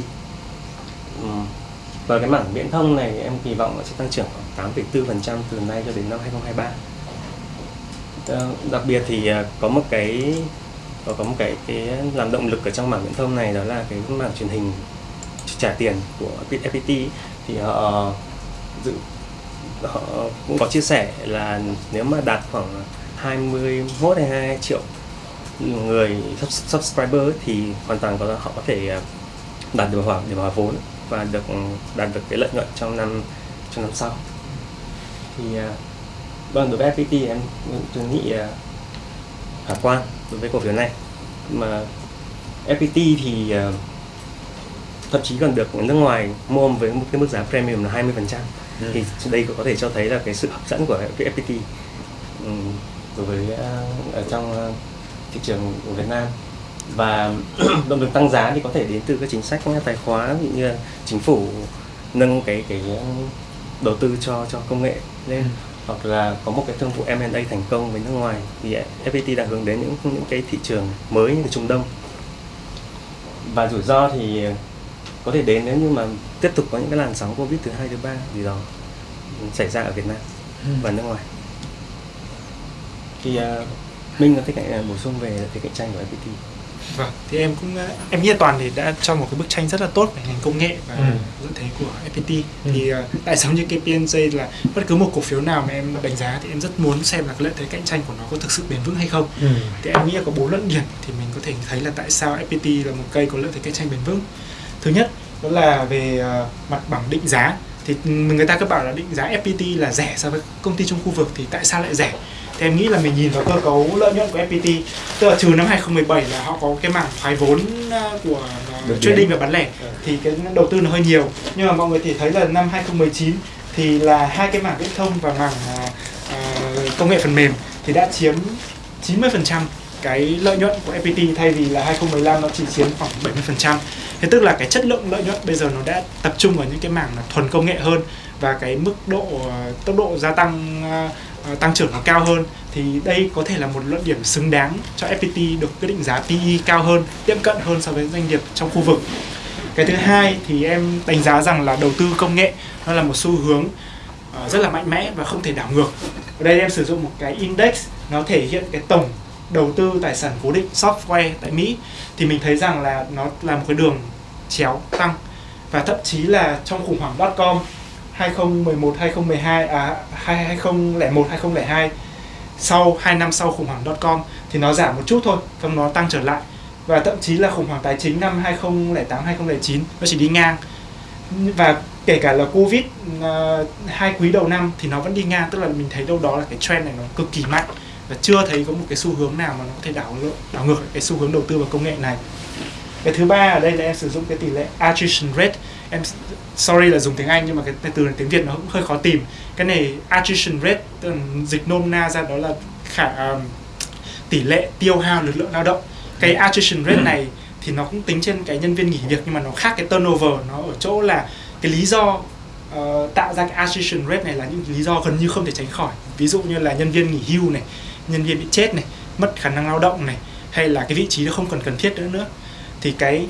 và cái mảng viễn thông này em kỳ vọng sẽ tăng trưởng khoảng 8,4% từ nay cho đến năm 2023 ờ, đặc biệt thì à, có một cái có có một cái cái làm động lực ở trong mảng viễn thông này đó là cái mảng truyền hình trả tiền của FPT thì họ dự họ cũng có chia sẻ là nếu mà đạt khoảng 21 hay 22 triệu người subscriber thì hoàn toàn có họ có thể à, đạt được hoàn để hòa vốn và được đạt được cái lợi nhuận trong năm trong năm sau. Thì à, vâng đối với FPT em tôi nghĩ à, khả quan đối với cổ phiếu này. Mà FPT thì à, thậm chí còn được nước ngoài mua với một cái mức giá premium là 20% Ừ. thì đây có thể cho thấy là cái sự hấp dẫn của cái FPT ừm, đối với ở trong thị trường của Việt Nam và động lực tăng giá thì có thể đến từ các chính sách tài dụ như chính phủ nâng cái cái đầu tư cho cho công nghệ lên. Hoặc là có một cái thương vụ M&A thành công với nước ngoài. Thì FPT đang hướng đến những những cái thị trường mới như Trung Đông. Và rủi ro thì có thể đến nếu như mà tiếp tục có những cái làn sóng Covid thứ hai thứ ba gì đó xảy ra ở Việt Nam và nước ngoài. Thì uh, Minh có thể cạnh- bổ sung về cái cạnh tranh của FPT Vâng, thì em cũng ờ, em nghĩ là toàn thì đã cho một cái bức tranh rất là tốt về ngành công nghệ và Ừ. lợi thế của FPT. Thì ờ, tại giống như cái PNJ là bất cứ một cổ phiếu nào mà em đánh giá thì em rất muốn xem là cái lợi thế cạnh tranh của nó có thực sự bền vững hay không. Ừ. Thì em nghĩ là có bốn luận điểm thì mình có thể thấy là tại sao FPT là một cây có lợi thế cạnh tranh bền vững. Thứ nhất đó là về ờ, mặt bằng định giá thì người ta cứ bảo là định giá FPT là rẻ so với công ty trong khu vực thì tại sao lại rẻ? Thì em nghĩ là mình nhìn vào cơ cấu lợi nhuận của FPT tức là trừ năm 2017 là họ có cái mảng thoái vốn ờ, của ờ, trading và bán lẻ. Thì cái đầu tư nó hơi nhiều. Nhưng mà mọi người thì thấy là năm 2019 thì là hai cái mảng viễn thông và mảng ờ, ờ, công nghệ phần mềm thì đã chiếm 90% cái lợi nhuận của FPT thay vì là 2015 nó chỉ chiếm khoảng 70%. Thế tức là cái chất lượng lợi nhuận bây giờ nó đã tập trung vào những cái mảng là thuần công nghệ hơn và cái mức độ ờ, tốc độ gia tăng ờ, ờ, Ờ, tăng trưởng nó cao hơn thì đây có thể là một luận điểm xứng đáng cho FPT được quyết định giá PE cao hơn, tiệm cận hơn so với doanh nghiệp trong khu vực. Cái thứ hai thì em đánh giá rằng là đầu tư công nghệ nó là một xu hướng ờ, rất là mạnh mẽ và không thể đảo ngược. Ở đây em sử dụng một cái index nó thể hiện cái tổng đầu tư tài sản cố định software tại Mỹ thì mình thấy rằng là nó là một cái đường chéo tăng và thậm chí là trong khủng hoảng .com 2011 2012 à 2001 2002 sau 2 năm sau khủng hoảng .com thì nó giảm một chút thôi xong nó tăng trở lại. Và thậm chí là khủng hoảng tài chính năm 2008 2009 nó chỉ đi ngang. Và kể cả là covid uh, hai quý đầu năm thì nó vẫn đi ngang tức là mình thấy đâu đó là cái trend này nó cực kỳ mạnh. Và chưa thấy có một cái xu hướng nào mà nó có thể đảo ngược đảo ngược cái xu hướng đầu tư vào công nghệ này. Cái thứ ba ở đây là em sử dụng cái tỷ lệ attrition rate em sorry là dùng tiếng Anh nhưng mà cái, từ này tiếng Việt nó cũng hơi khó tìm. Cái này attrition rate dịch nôm na ra đó là khả um, tỷ lệ tiêu hao lực lượng lao động. Cái attrition rate này thì nó cũng tính trên cái nhân viên nghỉ việc nhưng mà nó khác cái turnover nó ở chỗ là cái lý do ờ, tạo ra cái attrition rate này là những lý do gần như không thể tránh khỏi. Ví dụ như là nhân viên nghỉ hưu này nhân viên bị chết này mất khả năng lao động này hay là cái vị trí nó không còn cần thiết nữa nữa. Thì cái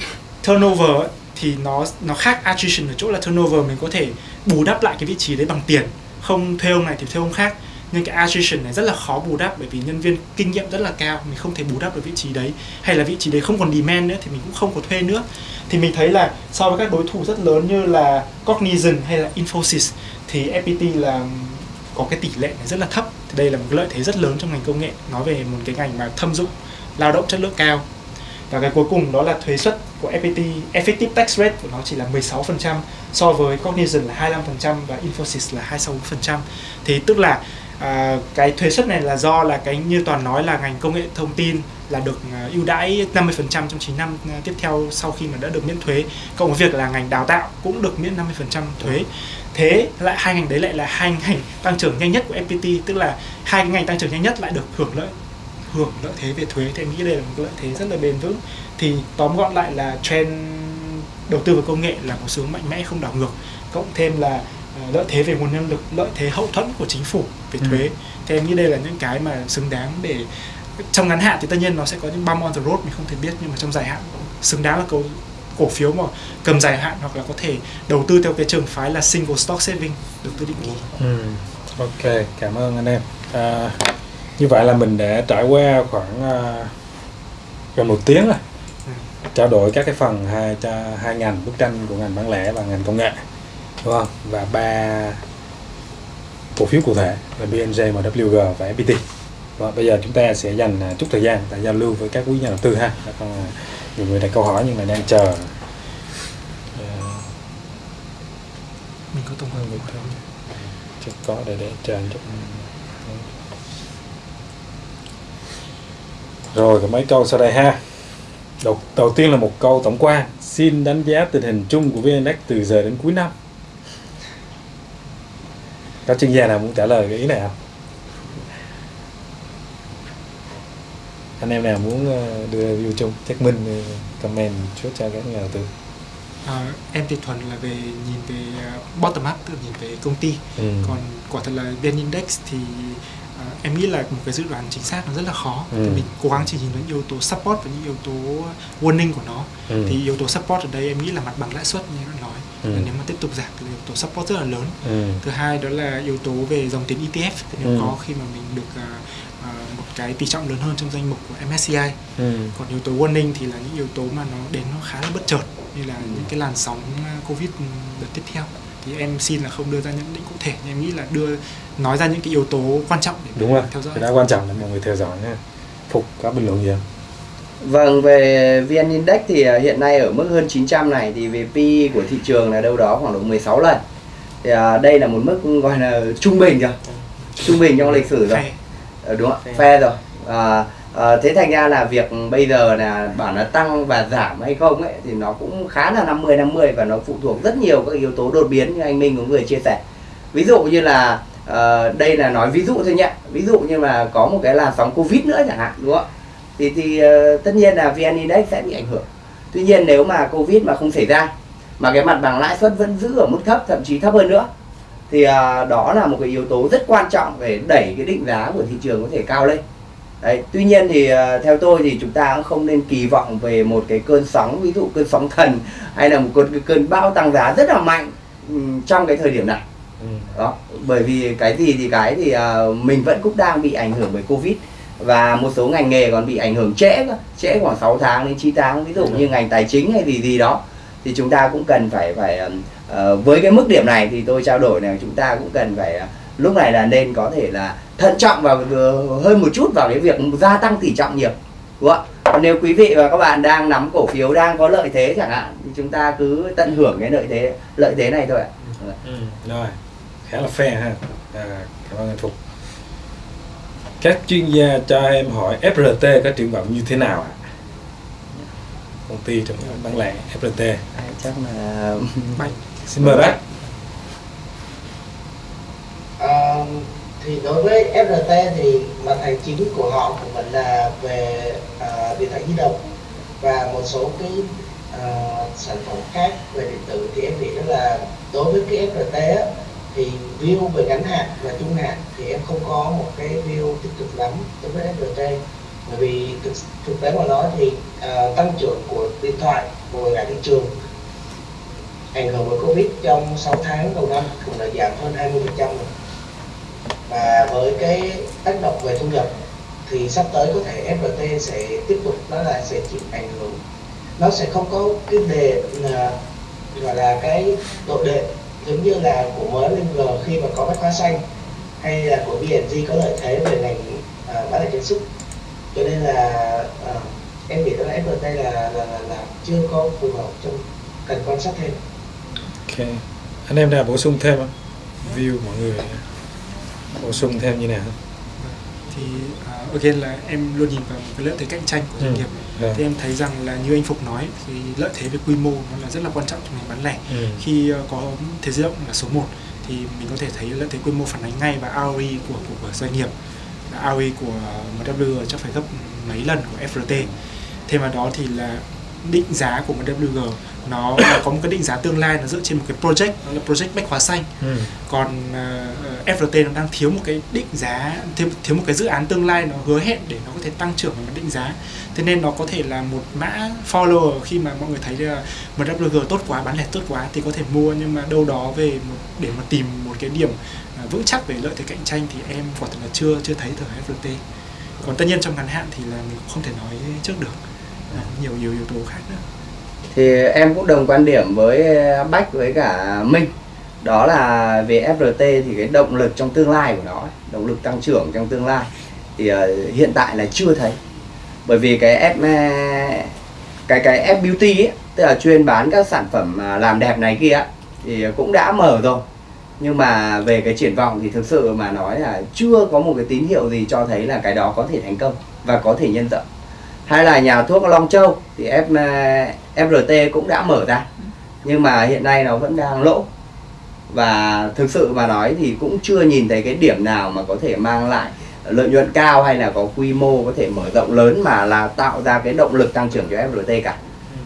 turnover ấy, thì nó nó khác attrition ở chỗ là turnover, mình có thể bù đắp lại cái vị trí đấy bằng tiền. Không thuê ông này thì thuê ông khác. Nhưng cái attrition này rất là khó bù đắp bởi vì nhân viên kinh nghiệm rất là cao, mình không thể bù đắp được vị trí đấy. Hay là vị trí đấy không còn demand nữa thì mình cũng không có thuê nữa. Thì mình thấy là so với các đối thủ rất lớn như là Cognizant hay là Infosys thì FPT là có cái tỷ lệ này rất là thấp. Thì đây là một cái lợi thế rất lớn trong ngành công nghệ, nói về một cái ngành mà thâm dụng, lao động chất lượng cao và cái cuối cùng đó là thuế suất của FPT effective tax rate của nó chỉ là 16% so với Cognizant là 25% và Infosys là 26% thì tức là à, cái thuế suất này là do là cái như toàn nói là ngành công nghệ thông tin là được à, ưu đãi 50% trong 9 năm à, tiếp theo sau khi mà đã được miễn thuế cộng với việc là ngành đào tạo cũng được miễn 50% thuế. Thế lại hai ngành đấy lại là hai ngành tăng trưởng nhanh nhất của FPT tức là hai cái ngành tăng trưởng nhanh nhất lại được hưởng lợi hưởng lợi thế về thuế thì em nghĩ đây là một lợi thế rất là bền vững thì tóm gọn lại là trend đầu tư vào công nghệ là một xu hướng mạnh mẽ không đảo ngược cộng thêm là ờ, lợi thế về nguồn nhân lực lợi thế hậu thuẫn của chính phủ về Ừ. thuế thì em nghĩ đây là những cái mà xứng đáng để trong ngắn hạn thì tất nhiên nó sẽ có những bump on the road mình không thể biết nhưng mà trong dài hạn xứng đáng là cổ, cổ phiếu mà cầm dài hạn hoặc là có thể đầu tư theo cái trường phái là single stock saving đầu tư định kỳ Ừ. Ok, cảm ơn anh em. À, như vậy là mình đã trải qua khoảng à, gần một tiếng rồi. Trao đổi các cái phần hai cho hai ngành bức tranh của ngành bán lẻ và ngành công nghệ, đúng không? Và ba cổ phiếu cụ thể là BNJ, MWG và FPT. Và bây giờ chúng ta sẽ dành à, chút thời gian để giao lưu với các quý nhà đầu tư ha. Đã à, nhiều người đặt câu hỏi nhưng mà đang chờ à, mình có tổng hợp Được không? Chưa có để để chờ chút Rồi có mấy câu sau đây ha. Đầu, đầu tiên là một câu tổng quan. Xin đánh giá tình hình chung của VN Index từ giờ đến cuối năm. Có chuyên gia nào muốn trả lời cái ý này không? Anh em nào muốn ờ, đưa review chung Chắc Minh ờ, comment chút cho các nhà đầu tư. À, em thì thuần là về nhìn về uh, bottom up là nhìn về công ty. Ừ. còn quả thật là VN Index thì em nghĩ là một cái dự đoán chính xác nó rất là khó Ừ. thì mình cố gắng chỉ nhìn đến yếu tố support và những yếu tố warning của nó Ừ. thì yếu tố support ở đây em nghĩ là mặt bằng lãi suất như đã nói Ừ. nếu mà tiếp tục giảm thì yếu tố support rất là lớn Ừ. thứ hai đó là yếu tố về dòng tiền ETF thì nếu Ừ. có khi mà mình được à, một cái tỷ trọng lớn hơn trong danh mục của MSCI Ừ. còn yếu tố warning thì là những yếu tố mà nó đến nó khá là bất chợt như là Ừ. những cái làn sóng à, covid đợt tiếp theo thì em xin là không đưa ra nhận định cụ thể nhưng em nghĩ là đưa nói ra những cái yếu tố quan trọng để Đúng rồi, theo dõi cái đó quan trọng là mọi người theo dõi nha Phục có bình luận gì không? Vâng, về VN Index thì à, hiện nay ở mức hơn 900 này thì về PE của thị trường là đâu đó khoảng độ 16 lần. Thì à, đây là một mức gọi là trung bình rồi. Trung bình trong lịch sử rồi. Ờ, đúng không? Phe rồi. À, à, thế thành ra là việc bây giờ là bảo nó tăng và giảm hay không ấy thì nó cũng khá là 50 50 và nó phụ thuộc rất nhiều các yếu tố đột biến như anh Minh cũng vừa chia sẻ. Ví dụ như là à, đây là nói ví dụ thôi nhé. Ví dụ như là có một cái làn sóng Covid nữa chẳng hạn đúng không? ạ? thì thì uh, tất nhiên là VN Index sẽ bị ảnh hưởng. Tuy nhiên nếu mà Covid mà không xảy ra mà cái mặt bằng lãi suất vẫn giữ ở mức thấp thậm chí thấp hơn nữa thì uh, đó là một cái yếu tố rất quan trọng để đẩy cái định giá của thị trường có thể cao lên. Đấy, tuy nhiên thì à, theo tôi thì chúng ta cũng không nên kỳ vọng về một cái cơn sóng ví dụ cơn sóng thần hay là một cơn cơn bão tăng giá rất là mạnh trong cái thời điểm này. Ừ. đó bởi vì cái gì thì cái thì à, mình vẫn cũng đang bị ảnh hưởng bởi covid và một số ngành nghề còn bị ảnh hưởng trễ trễ khoảng 6 tháng đến 9 tháng ví dụ như ngành tài chính hay gì gì đó. Thì chúng ta cũng cần phải phải ờ, với cái mức điểm này thì tôi trao đổi là chúng ta cũng cần phải ờ, lúc này là nên có thể là thận trọng và ờ, hơn một chút vào cái việc gia tăng tỷ trọng nhiều đúng không ạ? Còn nếu quý vị và các bạn đang nắm cổ phiếu đang có lợi thế chẳng hạn thì chúng ta cứ tận hưởng cái lợi thế lợi thế này thôi ạ. Ừ. Rồi, khá là fair ha. À, Cảm ơn anh Phục Các chuyên gia cho em hỏi FRT có triển vọng như thế nào ạ? Công ty trong bán lẻ FRT Đấy, chắc là Bạch. Xin mời bác Ờ, thì đối với FRT thì mặt hàng chính của họ của mình là về uh, điện thoại di động và một số cái uh, sản phẩm khác về điện tử. Thì em nghĩ đó là đối với cái FRT á, thì view về ngắn hạn và trung hạn thì em không có một cái view tích cực lắm đối với FRT bởi vì thực, thực tế mà nói thì uh, tăng trưởng của điện thoại của cả thị trường ảnh hưởng bởi Covid trong 6 tháng đầu năm cũng đã giảm hơn 20% rồi và với cái tác động về thu nhập thì sắp tới có thể FPT sẽ tiếp tục đó là sẽ chịu ảnh hưởng. Nó sẽ không có cái đề à, gọi là cái độ đệ giống như là của mới lên G khi mà có bách hóa xanh hay là của BNG có lợi thế về ngành à, bán lẻ chân sức cho nên là à, em nghĩ là FPT là, là, là, là chưa có phù hợp trong cần quan sát thêm. Ok. Anh em nào bổ sung thêm không? View mọi người bổ sung thêm như nào thì uh, again là em luôn nhìn vào một cái lợi thế cạnh tranh của doanh Ừ. nghiệp Rồi. thì em thấy rằng là như anh Phục nói thì lợi thế về quy mô nó là rất là quan trọng trong ngành bán lẻ Ừ. khi ờ, có thế giới động là số 1 thì mình có thể thấy lợi thế quy mô phản ánh ngay vào ROE của, của, của doanh nghiệp Là ROE của MW chắc phải gấp mấy lần của FRT thêm vào đó thì là định giá của MWG nó, nó có một cái định giá tương lai nó dựa trên một cái project nó là project bách hóa xanh. Ừ. còn uh, FRT nó đang thiếu một cái định giá thiếu, thiếu một cái dự án tương lai nó hứa hẹn để nó có thể tăng trưởng về mặt định giá. Thế nên nó có thể là một mã follower khi mà mọi người thấy là MWG tốt quá bán lẻ tốt quá thì có thể mua nhưng mà đâu đó về một, để mà tìm một cái điểm uh, vững chắc về lợi thế cạnh tranh thì em quả thật là chưa chưa thấy từ FRT còn tất nhiên trong ngắn hạn thì là mình không thể nói trước được. Nhiều nhiều yếu tố khác nữa thì em cũng đồng quan điểm với ờ, Bách với cả Minh. Đó là về FRT thì cái động lực trong tương lai của nó động lực tăng trưởng trong tương lai thì uh, hiện tại là chưa thấy. Bởi vì cái F ờ, cái cái F beauty ấy, tức là chuyên bán các sản phẩm làm đẹp này kia thì cũng đã mở rồi. Nhưng mà về cái triển vọng thì thực sự mà nói là chưa có một cái tín hiệu gì cho thấy là cái đó có thể thành công và có thể nhân rộng hay là nhà thuốc Long Châu thì F, ờ, FRT cũng đã mở ra. Nhưng mà hiện nay nó vẫn đang lỗ. Và thực sự mà nói thì cũng chưa nhìn thấy cái điểm nào mà có thể mang lại lợi nhuận cao hay là có quy mô có thể mở rộng lớn mà là tạo ra cái động lực tăng trưởng cho FRT cả.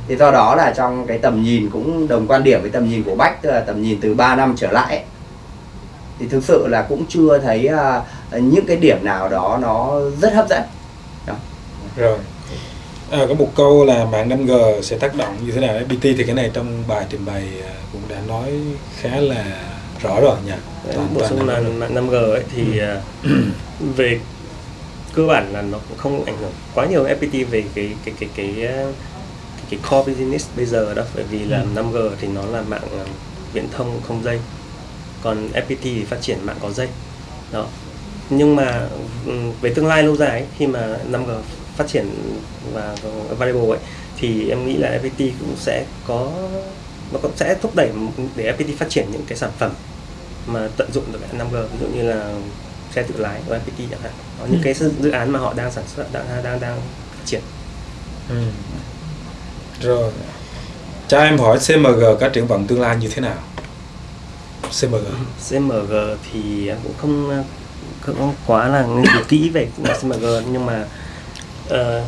Thì do đó là trong cái tầm nhìn cũng đồng quan điểm với tầm nhìn của Bách tức là tầm nhìn từ 3 năm trở lại ấy, thì thực sự là cũng chưa thấy uh, những cái điểm nào đó nó rất hấp dẫn. Đó. rồi à, có một câu là mạng 5G sẽ tác động như thế nào FPT thì cái này trong bài trình bày cũng đã nói khá là rõ rồi nhỉ bổ sung là mạng 5G ấy thì ừ. về cơ bản là nó cũng không ảnh hưởng quá nhiều FPT về cái cái cái cái cái, cái core business bây giờ đó bởi vì là ừ. 5G thì nó là mạng viễn thông không dây. Còn FPT thì phát triển mạng có dây. Đó. Nhưng mà về tương lai lâu dài ấy, khi mà 5G phát triển và variable ấy thì em nghĩ là FPT cũng sẽ có nó cũng sẽ thúc đẩy để FPT phát triển những cái sản phẩm mà tận dụng được 5G ví dụ như là xe tự lái của FPT chẳng hạn. Có những ừ. cái dự án mà họ đang sản xuất đang đang đang phát triển. Ừ. rồi. Cho em hỏi CMG có triển vọng tương lai như thế nào? CMG CMG thì cũng không không quá là nghiên cứu kỹ về CMG nhưng mà uh,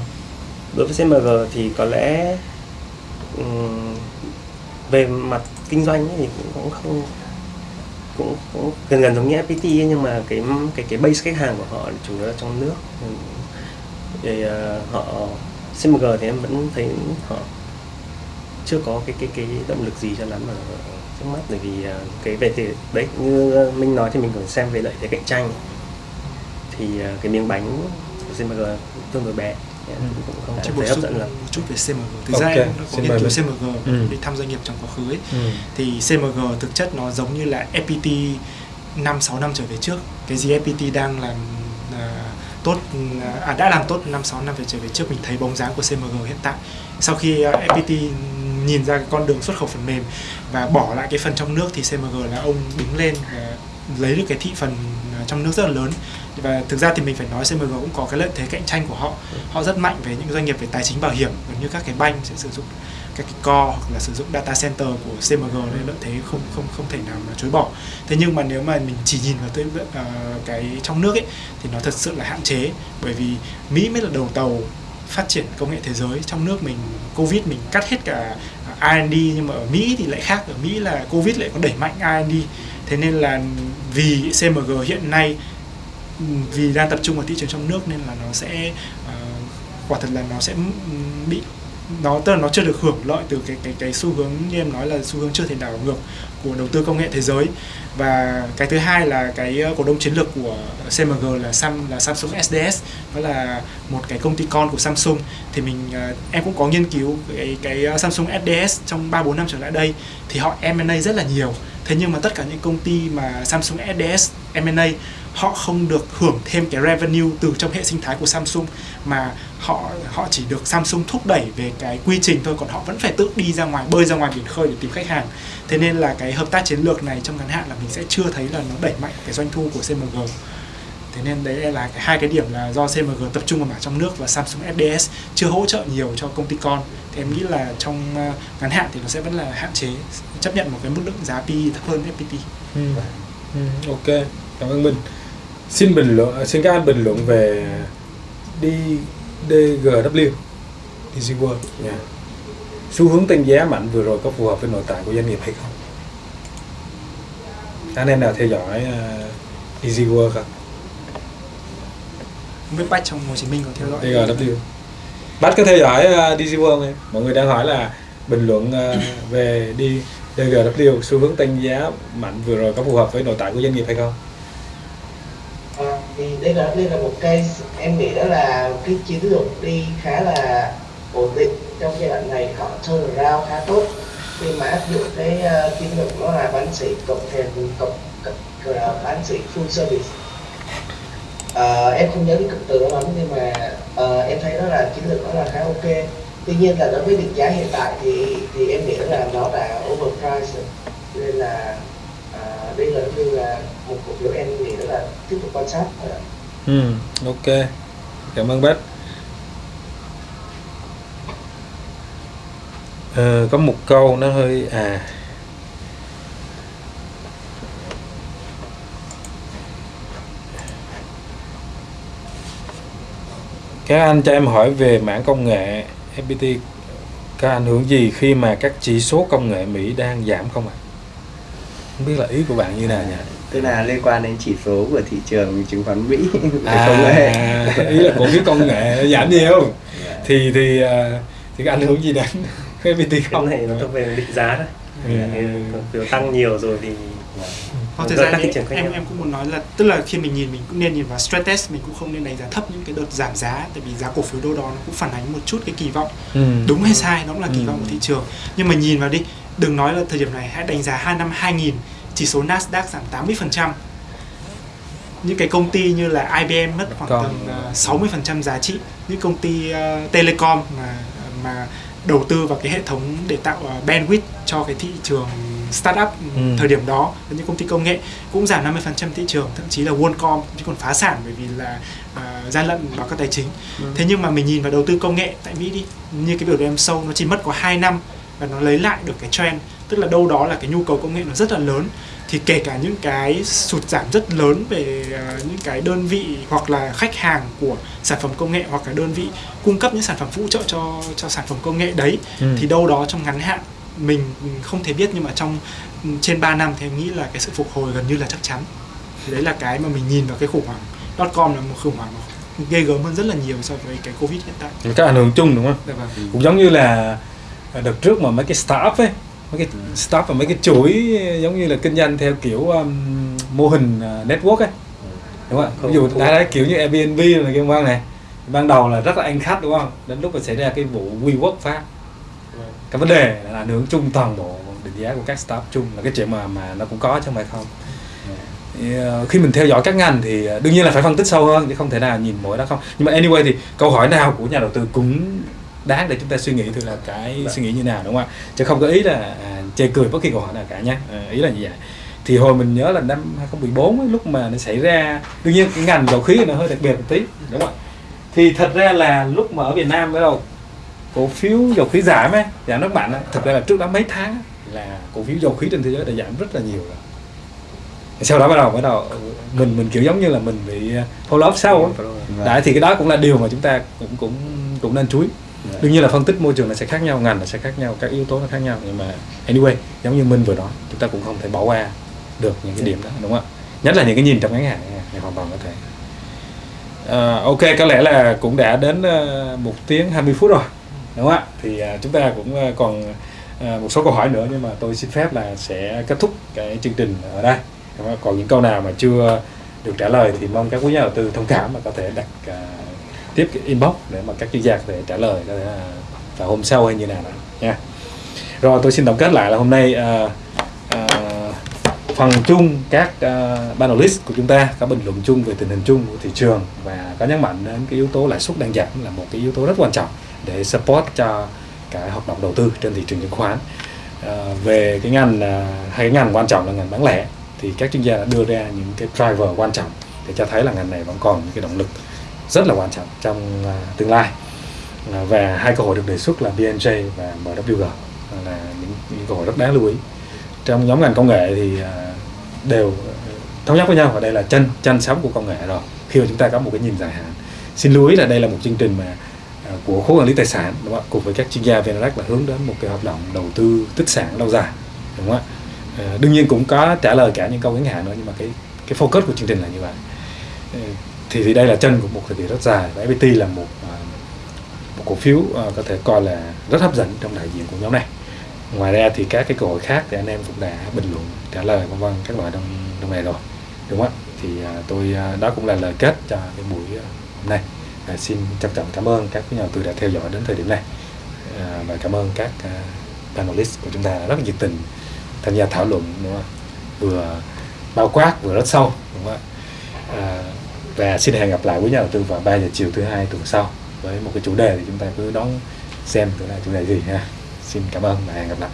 đối với CMG thì có lẽ um, về mặt kinh doanh thì cũng, cũng không cũng, cũng gần gần giống như FPT ấy, nhưng mà cái cái cái base khách hàng của họ chủ yếu là trong nước. Thì uh, họ CMG thì em vẫn thấy họ chưa có cái cái cái động lực gì cho lắm mà trước mắt. Bởi vì uh, cái về thì đấy như minh nói thì mình cần xem về lợi thế cạnh tranh. Thì uh, cái miếng bánh CMG tương đối bé ừ. cũng không Chỉ dẫn lắm một chút về CMG thực okay. ra em có nghiên cứu CMG ừ. đi thăm doanh nghiệp trong quá khứ ấy ừ. thì CMG thực chất nó giống như là FPT 5 6 năm trở về trước cái gì FPT đang làm uh, tốt à, đã làm tốt 5 6 năm về trở về trước mình thấy bóng dáng của CMG hiện tại sau khi uh, FPT nhìn ra cái con đường xuất khẩu phần mềm và bỏ lại cái phần trong nước thì CMG là ông đứng lên và lấy được cái thị phần trong nước rất là lớn và thực ra thì mình phải nói CMG cũng có cái lợi thế cạnh tranh của họ. Họ rất mạnh về những doanh nghiệp về tài chính bảo hiểm gần như các cái banh sẽ sử dụng các cái core hoặc là sử dụng data center của CMG nên lợi thế không không không thể nào mà chối bỏ. Thế nhưng mà nếu mà mình chỉ nhìn vào tới uh, ờ, cái trong nước ấy thì nó thật sự là hạn chế. Bởi vì Mỹ mới là đầu tàu phát triển công nghệ thế giới. Trong nước mình covid mình cắt hết cả ờ, R&D nhưng mà ở Mỹ thì lại khác. Ở Mỹ là covid lại có đẩy mạnh R&D thế nên là vì CMG hiện nay vì đang tập trung vào thị trường trong nước nên là nó sẽ uh, quả thật là nó sẽ bị nó tức là nó chưa được hưởng lợi từ cái cái cái xu hướng như em nói là xu hướng chưa thể đảo ngược của đầu tư công nghệ thế giới. Và cái thứ hai là cái ờ, cổ đông chiến lược của CMG là Sam là Samsung SDS đó là một cái công ty con của Samsung. Thì mình ờ, em cũng có nghiên cứu cái cái Samsung SDS trong 3 4 năm trở lại đây thì họ M&A rất là nhiều. Thế nhưng mà tất cả những công ty mà Samsung SDS M&A họ không được hưởng thêm cái revenue từ trong hệ sinh thái của Samsung mà họ họ chỉ được Samsung thúc đẩy về cái quy trình thôi còn họ vẫn phải tự đi ra ngoài bơi ra ngoài biển khơi để tìm khách hàng. Thế nên là cái hợp tác chiến lược này trong ngắn hạn là mình sẽ chưa thấy là nó đẩy mạnh cái doanh thu của CMG thế nên đấy là cái, hai cái điểm là do CMG tập trung vào mảng trong nước và Samsung SDS chưa hỗ trợ nhiều cho công ty con. Thì em nghĩ là trong ờ, ngắn hạn thì nó sẽ vẫn là hạn chế chấp nhận một cái mức lượng giá PE thấp hơn FPT ừ. Ừ, ok. Cảm ơn mình xin bình luận à, xin các anh bình luận về đi DGW DC World. Yeah. xu hướng tăng giá mạnh vừa rồi có phù hợp với nội tại của doanh nghiệp hay không? Anh em nào theo dõi uh, Easy Work không? Không biết bách trong Hồ Chí Minh có theo dõi. DGW Bách có theo dõi uh, Easy Work không? mọi người đang hỏi là bình luận uh, về đi DGW xu hướng tăng giá mạnh vừa rồi có phù hợp với nội tại của doanh nghiệp hay không? À, đây là đây là một case em nghĩ đó là cái chiến lược đi khá là ổn định trong giai đoạn này họ turn around khá tốt. Khi mà áp dụng cái uh, chiến lược đó là bán sỉ cộng thêm cộng, cộng uh, bán sỉ full service. Uh, em không nhớ cái cụm từ đó lắm nhưng mà uh, em thấy đó là chiến lược đó là khá ok. Tuy nhiên là đối với định giá hiện tại thì thì em nghĩ là nó đã overpriced nên là uh, đây là như là một cổ phiếu em nghĩ đó là tiếp tục quan sát. Ừ, ok. Cảm ơn bác. Ờ, có một câu nó hơi à các anh cho em hỏi về mảng công nghệ FPT có ảnh hưởng gì khi mà các chỉ số công nghệ Mỹ đang giảm không ạ? Không biết là ý của bạn như nào nhỉ? Tức là liên quan đến chỉ số của thị trường chứng khoán Mỹ. À, công nghệ. Ý là cổ phiếu công nghệ giảm nhiều. Thì thì à, thì ảnh hưởng gì đến cái không? này nó thuộc về định giá đấy Ừ. Cổ phiếu tăng nhiều rồi thì Hoặc thực ra em em cũng muốn nói là tức là khi mình nhìn mình cũng nên nhìn vào stress test mình cũng không nên đánh giá thấp những cái đợt giảm giá tại vì giá cổ phiếu đâu đó nó cũng phản ánh một chút cái kỳ vọng. Ừ. đúng hay sai nó cũng là kỳ Ừ. vọng của thị trường. Nhưng mà nhìn vào đi đừng nói là thời điểm này hãy đánh giá hai năm 2000 chỉ số Nasdaq giảm 80% những cái công ty như là IBM mất khoảng tầm ờ, 60% giá trị. Những công ty ờ, telecom mà mà đầu tư vào cái hệ thống để tạo ờ, bandwidth cho cái thị trường startup Ừ. thời điểm đó. Những công ty công nghệ cũng giảm 50% thị trường thậm chí là WorldCom chứ còn phá sản bởi vì là ờ, gian lận báo cáo tài chính. Thế nhưng mà mình nhìn vào đầu tư công nghệ tại Mỹ đi như cái biểu đồ em sâu nó chỉ mất có 2 năm và nó lấy lại được cái trend tức là đâu đó là cái nhu cầu công nghệ nó rất là lớn thì kể cả những cái sụt giảm rất lớn về ờ, những cái đơn vị hoặc là khách hàng của sản phẩm công nghệ hoặc là đơn vị cung cấp những sản phẩm phụ trợ cho cho sản phẩm công nghệ đấy Ừ. thì đâu đó trong ngắn hạn mình không thể biết nhưng mà trong ừ, trên 3 năm thì em nghĩ là cái sự phục hồi gần như là chắc chắn thì đấy là cái mà mình nhìn vào cái khủng hoảng dot com là một khủng hoảng ghê gớm hơn rất là nhiều so với cái covid hiện tại Các ảnh hưởng chung đúng không? Dạ vâng. cũng giống như là đợt trước mà mấy cái startup ấy mấy cái startup và mấy cái chuỗi giống như là kinh doanh theo kiểu um, mô hình uh, network ấy. Đúng không ví dụ đã đấy kiểu như Airbnb này kia vâng này ban đầu là rất là anh khách đúng không? Đến lúc mà xảy ra cái vụ WeWork phát. Cái vấn đề là ảnh hưởng chung toàn bộ định giá của các startup chung là cái chuyện mà mà nó cũng có chứ không phải không. Thì, ờ, khi mình theo dõi các ngành thì ờ, đương nhiên là phải phân tích sâu hơn chứ không thể nào nhìn mỗi đó không. Nhưng mà anyway thì câu hỏi nào của nhà đầu tư cũng đáng để chúng ta suy nghĩ thử là cái suy nghĩ như nào đúng không ạ? Chứ không có ý là à, chê cười bất kỳ câu hỏi nào cả nhé à, ý là như vậy. Thì hồi mình nhớ là năm 2014 ấy, lúc mà nó xảy ra đương nhiên cái ngành dầu khí nó hơi đặc biệt một tí đúng không ạ? Thì thật ra là lúc mà ở Việt Nam bắt đầu cổ phiếu dầu khí giảm ấy giảm rất mạnh ấy, thật ra là trước đó mấy tháng là cổ phiếu dầu khí trên thế giới đã giảm rất là nhiều rồi. Sau đó bắt đầu bắt đầu mình mình kiểu giống như là mình bị hold up sau ấy. Đấy thì cái đó cũng là điều mà chúng ta cũng cũng cũng nên chú ý. Dạ. Đương nhiên là phân tích môi trường nó sẽ khác nhau, ngành nó sẽ khác nhau, các yếu tố nó khác nhau nhưng mà anyway, giống như Minh vừa nói, chúng ta cũng không thể bỏ qua được những cái điểm đó đúng không ạ? Nhất là những cái nhìn trong ngắn hạn này, này hoàn toàn có thể. Ờ, ok, có lẽ là cũng đã đến ờ, một tiếng 20 phút rồi đúng không ạ? Thì ờ, chúng ta cũng ờ, còn ờ, một số câu hỏi nữa nhưng mà tôi xin phép là sẽ kết thúc cái chương trình ở đây. Còn những câu nào mà chưa được trả lời thì mong các quý nhà đầu tư thông cảm và có thể đặt à, tiếp cái inbox để mà các chuyên gia có thể trả lời có thể là vào hôm sau hay như nào đó nha. Rồi tôi xin tổng kết lại là hôm nay uh, uh, phần chung các uh, panelist của chúng ta có bình luận chung về tình hình chung của thị trường và có nhấn mạnh đến cái yếu tố lãi suất đang giảm là một cái yếu tố rất quan trọng để support cho cái hoạt động đầu tư trên thị trường chứng khoán. Uh, về cái ngành uh, hai cái ngành quan trọng là ngành bán lẻ thì các chuyên gia đã đưa ra những cái driver quan trọng để cho thấy là ngành này vẫn còn những cái động lực rất là quan trọng trong à, tương lai. À, và hai cơ hội được đề xuất là BNJ và MWG là những, những cơ hội rất đáng lưu ý. Trong nhóm ngành công nghệ thì à, đều thống nhất với nhau và đây là chân chân sóng của công nghệ rồi. Khi mà chúng ta có một cái nhìn dài hạn. Xin lưu ý là đây là một chương trình mà của khối quản lý tài sản đúng không ạ? Cùng với các chuyên gia VNREX là hướng đến một cái hoạt động đầu tư tích sản lâu dài đúng không ạ? Đương nhiên cũng có trả lời cả những câu ngắn hạn nữa nhưng mà cái cái focus của chương trình là như vậy thì thì đây là chân của một thời kỳ rất dài và FPT là một à, một cổ phiếu à, có thể coi là rất hấp dẫn trong đại diện của nhóm này. Ngoài ra thì các cái cơ hội khác thì anh em cũng đã bình luận trả lời vân vân các loại trong trong này rồi đúng không ạ? Thì à, tôi đó cũng là lời kết cho cái buổi hôm nay. À, xin trân trọng cảm ơn các nhà đầu tư đã theo dõi đến thời điểm này. À, và cảm ơn các à, panelist của chúng ta rất nhiệt tình tham gia thảo luận đúng không vừa bao quát vừa rất sâu đúng không ạ? À, và xin hẹn gặp lại quý nhà đầu tư vào 3 giờ chiều thứ hai tuần sau với một cái chủ đề thì chúng ta cứ đón xem thứ là chủ đề gì ha. Xin cảm ơn và hẹn gặp lại.